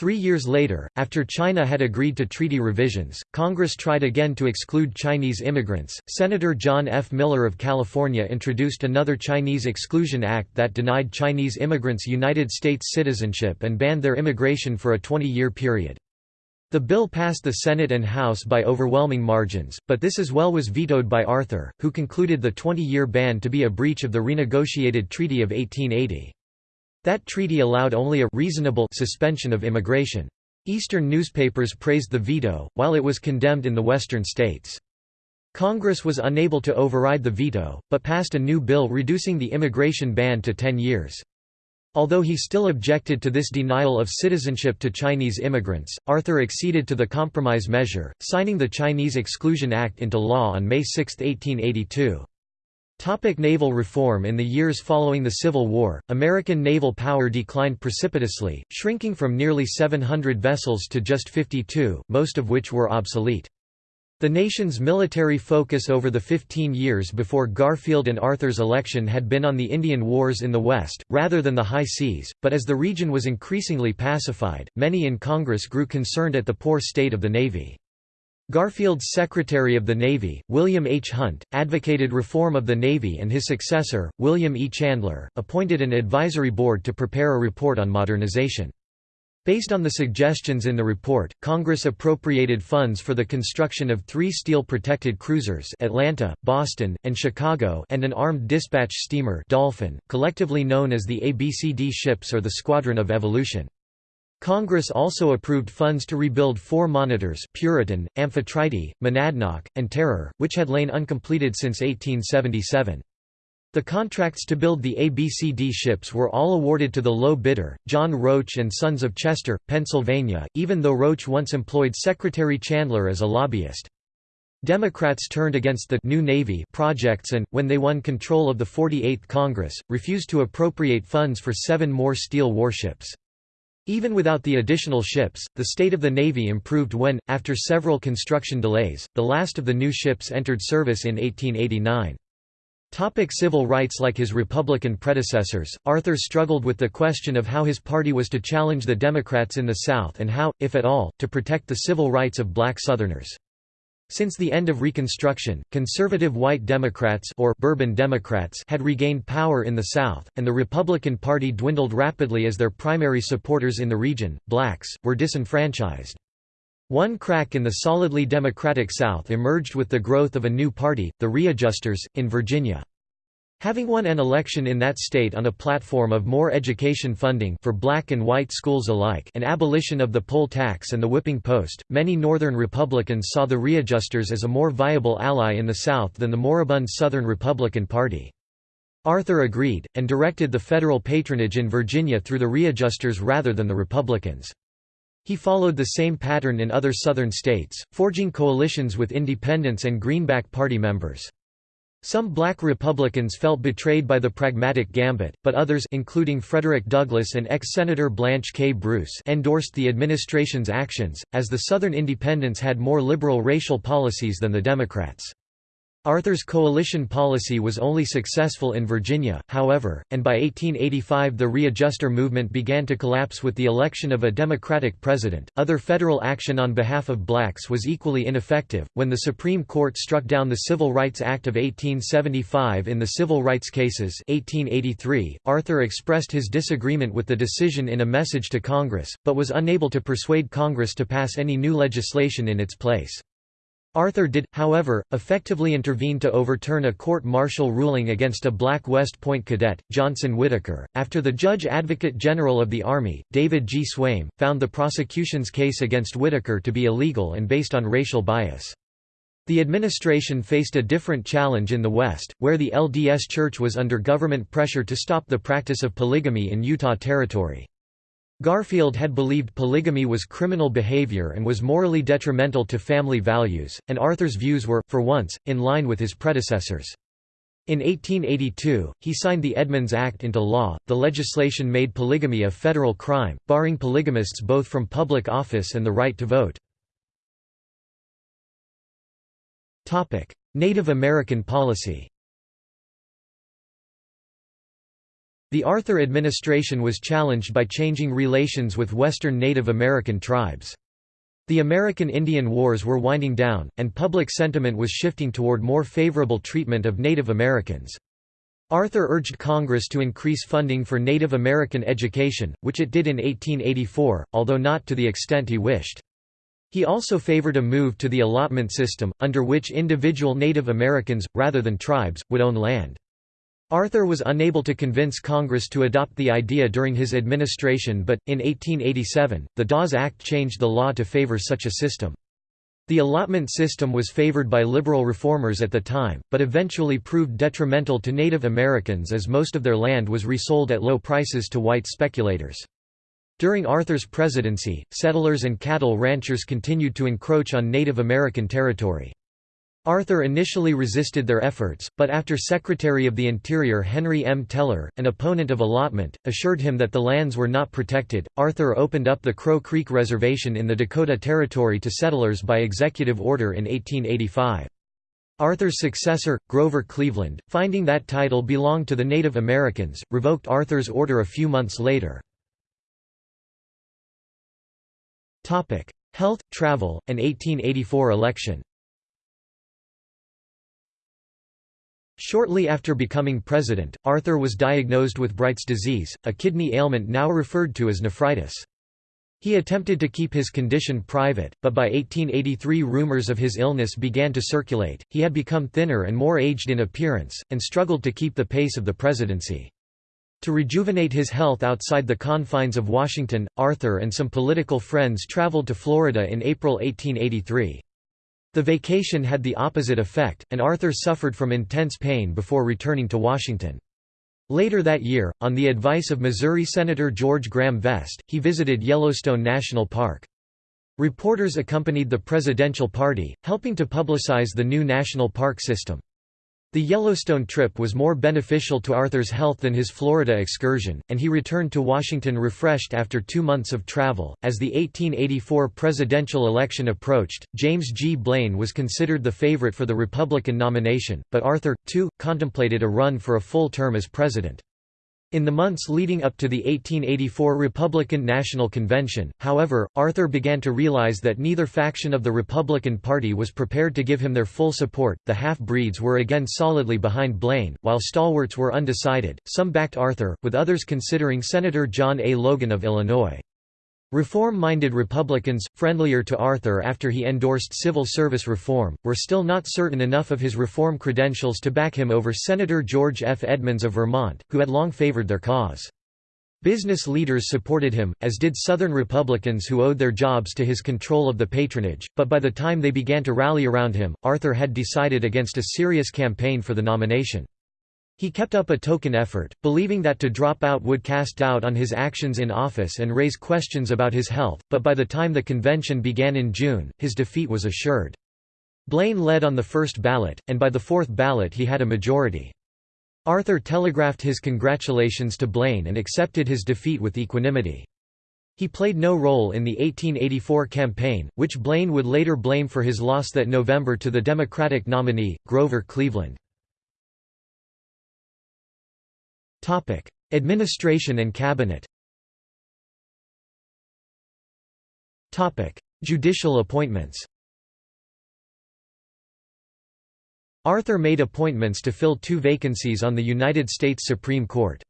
Three years later, after China had agreed to treaty revisions, Congress tried again to exclude Chinese immigrants. Senator John F. Miller of California introduced another Chinese Exclusion Act that denied Chinese immigrants United States citizenship and banned their immigration for a 20-year period. The bill passed the Senate and House by overwhelming margins, but this as well was vetoed by Arthur, who concluded the 20-year ban to be a breach of the renegotiated Treaty of 1880. That treaty allowed only a reasonable suspension of immigration. Eastern newspapers praised the veto, while it was condemned in the western states. Congress was unable to override the veto, but passed a new bill reducing the immigration ban to 10 years. Although he still objected to this denial of citizenship to Chinese immigrants, Arthur acceded to the compromise measure, signing the Chinese Exclusion Act into law on May 6, 1882. Topic naval reform In the years following the Civil War, American naval power declined precipitously, shrinking from nearly 700 vessels to just 52, most of which were obsolete. The nation's military focus over the 15 years before Garfield and Arthur's election had been on the Indian Wars in the West, rather than the high seas, but as the region was increasingly pacified, many in Congress grew concerned at the poor state of the Navy. Garfield's Secretary of the Navy, William H. Hunt, advocated reform of the Navy and his successor, William E. Chandler, appointed an advisory board to prepare a report on modernization. Based on the suggestions in the report, Congress appropriated funds for the construction of three steel-protected cruisers Atlanta, Boston, and Chicago and an armed dispatch steamer Dolphin, collectively known as the ABCD ships or the Squadron of Evolution. Congress also approved funds to rebuild four monitors Puritan, Amphitrite, Monadnock, and Terror, which had lain uncompleted since 1877. The contracts to build the ABCD ships were all awarded to the low bidder, John Roach and Sons of Chester, Pennsylvania, even though Roach once employed Secretary Chandler as a lobbyist. Democrats turned against the New Navy projects and, when they won control of the 48th Congress, refused to appropriate funds for seven more steel warships. Even without the additional ships, the state of the Navy improved when, after several construction delays, the last of the new ships entered service in 1889. Topic civil rights Like his Republican predecessors, Arthur struggled with the question of how his party was to challenge the Democrats in the South and how, if at all, to protect the civil rights of black Southerners. Since the end of Reconstruction, conservative white Democrats or Bourbon Democrats had regained power in the South, and the Republican Party dwindled rapidly as their primary supporters in the region, blacks, were disenfranchised. One crack in the solidly Democratic South emerged with the growth of a new party, the Readjusters, in Virginia. Having won an election in that state on a platform of more education funding for black and white schools alike and abolition of the poll tax and the whipping post, many Northern Republicans saw the Readjusters as a more viable ally in the South than the moribund Southern Republican Party. Arthur agreed, and directed the federal patronage in Virginia through the Readjusters rather than the Republicans. He followed the same pattern in other Southern states, forging coalitions with independents and Greenback Party members. Some black Republicans felt betrayed by the pragmatic gambit, but others including Frederick Douglass and ex-Senator Blanche K. Bruce endorsed the administration's actions, as the Southern Independents had more liberal racial policies than the Democrats. Arthur's coalition policy was only successful in Virginia, however, and by 1885 the readjuster movement began to collapse with the election of a Democratic president. Other federal action on behalf of blacks was equally ineffective. When the Supreme Court struck down the Civil Rights Act of 1875 in the civil rights cases, 1883, Arthur expressed his disagreement with the decision in a message to Congress, but was unable to persuade Congress to pass any new legislation in its place. Arthur did, however, effectively intervene to overturn a court-martial ruling against a black West Point cadet, Johnson Whittaker, after the Judge Advocate General of the Army, David G. Swaim, found the prosecution's case against Whittaker to be illegal and based on racial bias. The administration faced a different challenge in the West, where the LDS Church was under government pressure to stop the practice of polygamy in Utah Territory. Garfield had believed polygamy was criminal behavior and was morally detrimental to family values, and Arthur's views were, for once, in line with his predecessors. In 1882, he signed the Edmunds Act into law. The legislation made polygamy a federal crime, barring polygamists both from public office and the right to vote. Topic: Native American policy. The Arthur administration was challenged by changing relations with western Native American tribes. The American Indian Wars were winding down, and public sentiment was shifting toward more favorable treatment of Native Americans. Arthur urged Congress to increase funding for Native American education, which it did in 1884, although not to the extent he wished. He also favored a move to the allotment system, under which individual Native Americans, rather than tribes, would own land. Arthur was unable to convince Congress to adopt the idea during his administration but, in 1887, the Dawes Act changed the law to favor such a system. The allotment system was favored by liberal reformers at the time, but eventually proved detrimental to Native Americans as most of their land was resold at low prices to white speculators. During Arthur's presidency, settlers and cattle ranchers continued to encroach on Native American territory. Arthur initially resisted their efforts, but after Secretary of the Interior Henry M. Teller, an opponent of allotment, assured him that the lands were not protected, Arthur opened up the Crow Creek Reservation in the Dakota Territory to settlers by executive order in 1885. Arthur's successor, Grover Cleveland, finding that title belonged to the Native Americans, revoked Arthur's order a few months later. Health, travel, and 1884 election Shortly after becoming president, Arthur was diagnosed with Bright's disease, a kidney ailment now referred to as nephritis. He attempted to keep his condition private, but by 1883 rumors of his illness began to circulate. He had become thinner and more aged in appearance, and struggled to keep the pace of the presidency. To rejuvenate his health outside the confines of Washington, Arthur and some political friends traveled to Florida in April 1883. The vacation had the opposite effect, and Arthur suffered from intense pain before returning to Washington. Later that year, on the advice of Missouri Senator George Graham Vest, he visited Yellowstone National Park. Reporters accompanied the presidential party, helping to publicize the new national park system. The Yellowstone trip was more beneficial to Arthur's health than his Florida excursion, and he returned to Washington refreshed after two months of travel. As the 1884 presidential election approached, James G. Blaine was considered the favorite for the Republican nomination, but Arthur, too, contemplated a run for a full term as president. In the months leading up to the 1884 Republican National Convention, however, Arthur began to realize that neither faction of the Republican Party was prepared to give him their full support. The half-breeds were again solidly behind Blaine, while stalwarts were undecided. Some backed Arthur, with others considering Senator John A. Logan of Illinois. Reform-minded Republicans, friendlier to Arthur after he endorsed civil service reform, were still not certain enough of his reform credentials to back him over Senator George F. Edmunds of Vermont, who had long favored their cause. Business leaders supported him, as did Southern Republicans who owed their jobs to his control of the patronage, but by the time they began to rally around him, Arthur had decided against a serious campaign for the nomination. He kept up a token effort, believing that to drop out would cast doubt on his actions in office and raise questions about his health, but by the time the convention began in June, his defeat was assured. Blaine led on the first ballot, and by the fourth ballot he had a majority. Arthur telegraphed his congratulations to Blaine and accepted his defeat with equanimity. He played no role in the 1884 campaign, which Blaine would later blame for his loss that November to the Democratic nominee, Grover Cleveland. Topic: Administration and Cabinet. Topic: Judicial appointments. Arthur made appointments to fill two vacancies on the United States Supreme Court.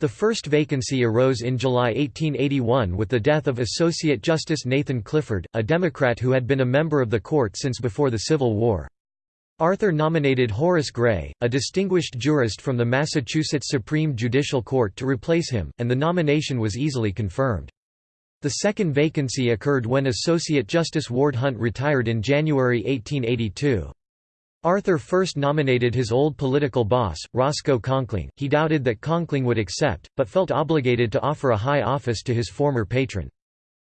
The first vacancy arose in July 1881 with the death of Associate Justice Nathan Clifford, a Democrat who had been a member of the court since before the Civil War. Arthur nominated Horace Gray, a distinguished jurist from the Massachusetts Supreme Judicial Court to replace him, and the nomination was easily confirmed. The second vacancy occurred when Associate Justice Ward Hunt retired in January 1882. Arthur first nominated his old political boss, Roscoe Conkling. He doubted that Conkling would accept, but felt obligated to offer a high office to his former patron.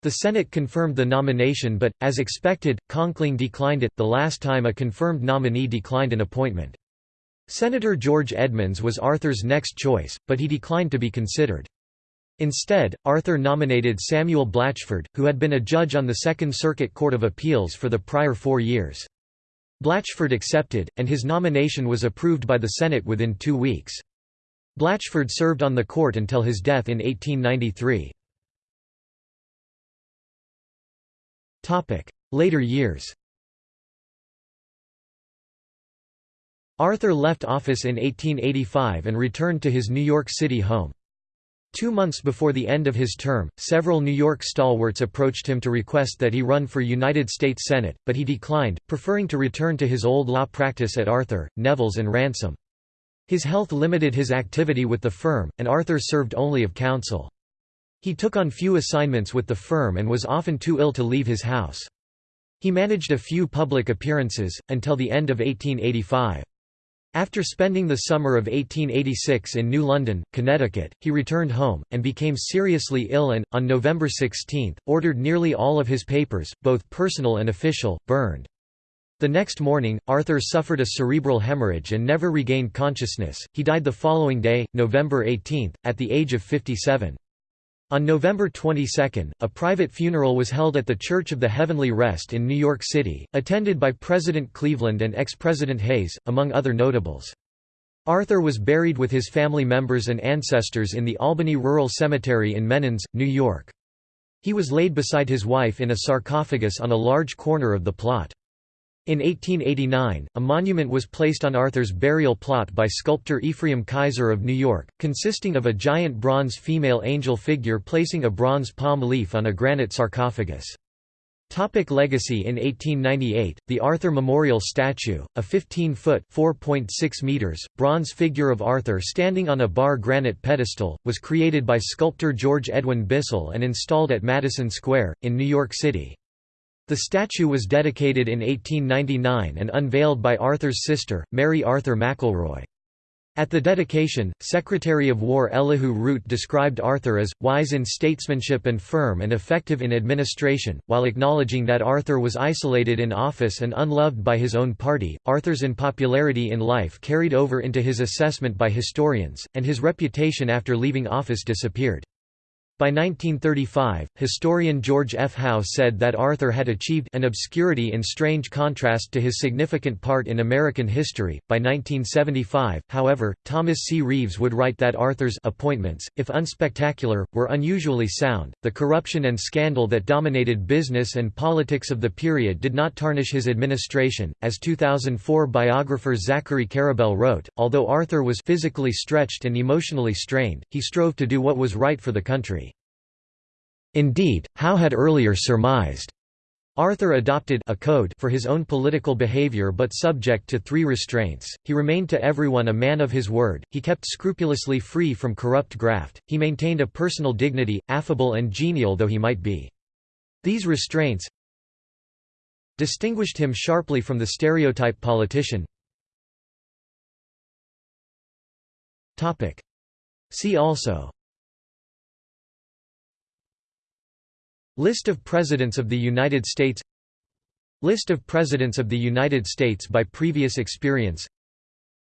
The Senate confirmed the nomination but, as expected, Conkling declined it, the last time a confirmed nominee declined an appointment. Senator George Edmunds was Arthur's next choice, but he declined to be considered. Instead, Arthur nominated Samuel Blatchford, who had been a judge on the Second Circuit Court of Appeals for the prior four years. Blatchford accepted, and his nomination was approved by the Senate within two weeks. Blatchford served on the court until his death in 1893. Later years Arthur left office in 1885 and returned to his New York City home. Two months before the end of his term, several New York stalwarts approached him to request that he run for United States Senate, but he declined, preferring to return to his old law practice at Arthur, Knevals and Ransom. His health limited his activity with the firm, and Arthur served only of counsel. He took on few assignments with the firm and was often too ill to leave his house. He managed a few public appearances, until the end of 1885. After spending the summer of 1886 in New London, Connecticut, he returned home, and became seriously ill and, on November 16, ordered nearly all of his papers, both personal and official, burned. The next morning, Arthur suffered a cerebral hemorrhage and never regained consciousness. He died the following day, November 18, at the age of 57. On November 22, a private funeral was held at the Church of the Heavenly Rest in New York City, attended by President Cleveland and ex-President Hayes, among other notables. Arthur was buried with his family members and ancestors in the Albany Rural Cemetery in Menands, New York. He was laid beside his wife in a sarcophagus on a large corner of the plot. In 1889, a monument was placed on Arthur's burial plot by sculptor Ephraim Keyser of New York, consisting of a giant bronze female angel figure placing a bronze palm leaf on a granite sarcophagus. Topic legacy In 1898, the Arthur Memorial Statue, a 15-foot (4.6 meters) bronze figure of Arthur standing on a Barre granite pedestal, was created by sculptor George Edwin Bissell and installed at Madison Square, in New York City. The statue was dedicated in 1899 and unveiled by Arthur's sister, Mary Arthur McElroy. At the dedication, Secretary of War Elihu Root described Arthur as, wise in statesmanship and firm and effective in administration, while acknowledging that Arthur was isolated in office and unloved by his own party. Arthur's unpopularity in life carried over into his assessment by historians, and his reputation after leaving office disappeared. By 1935, historian George F. Howe said that Arthur had achieved an obscurity in strange contrast to his significant part in American history. By 1975, however, Thomas C. Reeves would write that Arthur's appointments, if unspectacular, were unusually sound. The corruption and scandal that dominated business and politics of the period did not tarnish his administration, as 2004 biographer Zachary Karabell wrote. Although Arthur was physically stretched and emotionally strained, he strove to do what was right for the country. Indeed, Howe had earlier surmised. Arthur adopted a code for his own political behavior but subject to three restraints, he remained to everyone a man of his word, he kept scrupulously free from corrupt graft, he maintained a personal dignity, affable and genial though he might be. These restraints distinguished him sharply from the stereotype politician. See also List of Presidents of the United States List of Presidents of the United States by previous experience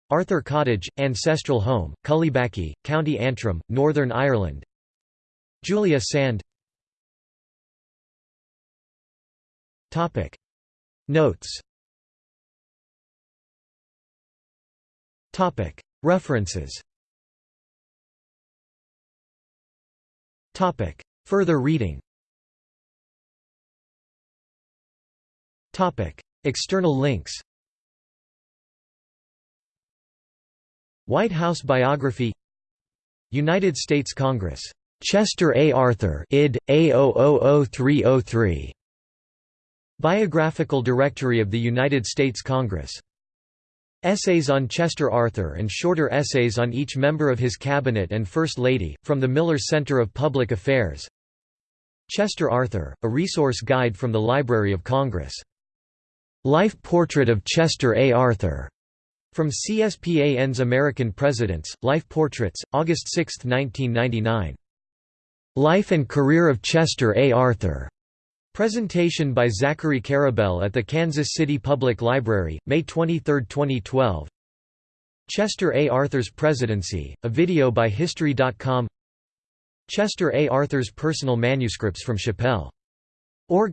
Arthur Cottage, Ancestral Home, Cullybackey, County Antrim, Northern Ireland Julia Sand Notes References Further reading External links White House biography United States Congress. Chester A. Arthur id. A000303. Biographical Directory of the United States Congress. Essays on Chester Arthur and shorter essays on each member of his cabinet and First Lady, from the Miller Center of Public Affairs Chester Arthur, a resource guide from the Library of Congress. Life Portrait of Chester A. Arthur, from CSPAN's American Presidents, Life Portraits, August 6, 1999. Life and Career of Chester A. Arthur, Presentation by Zachary Karabell at the Kansas City Public Library, May 23, 2012 Chester A. Arthur's Presidency, a video by History.com Chester A. Arthur's personal manuscripts from Shapell. Org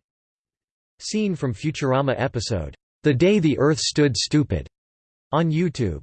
Scene from Futurama episode, The Day the Earth Stood Stupid, on YouTube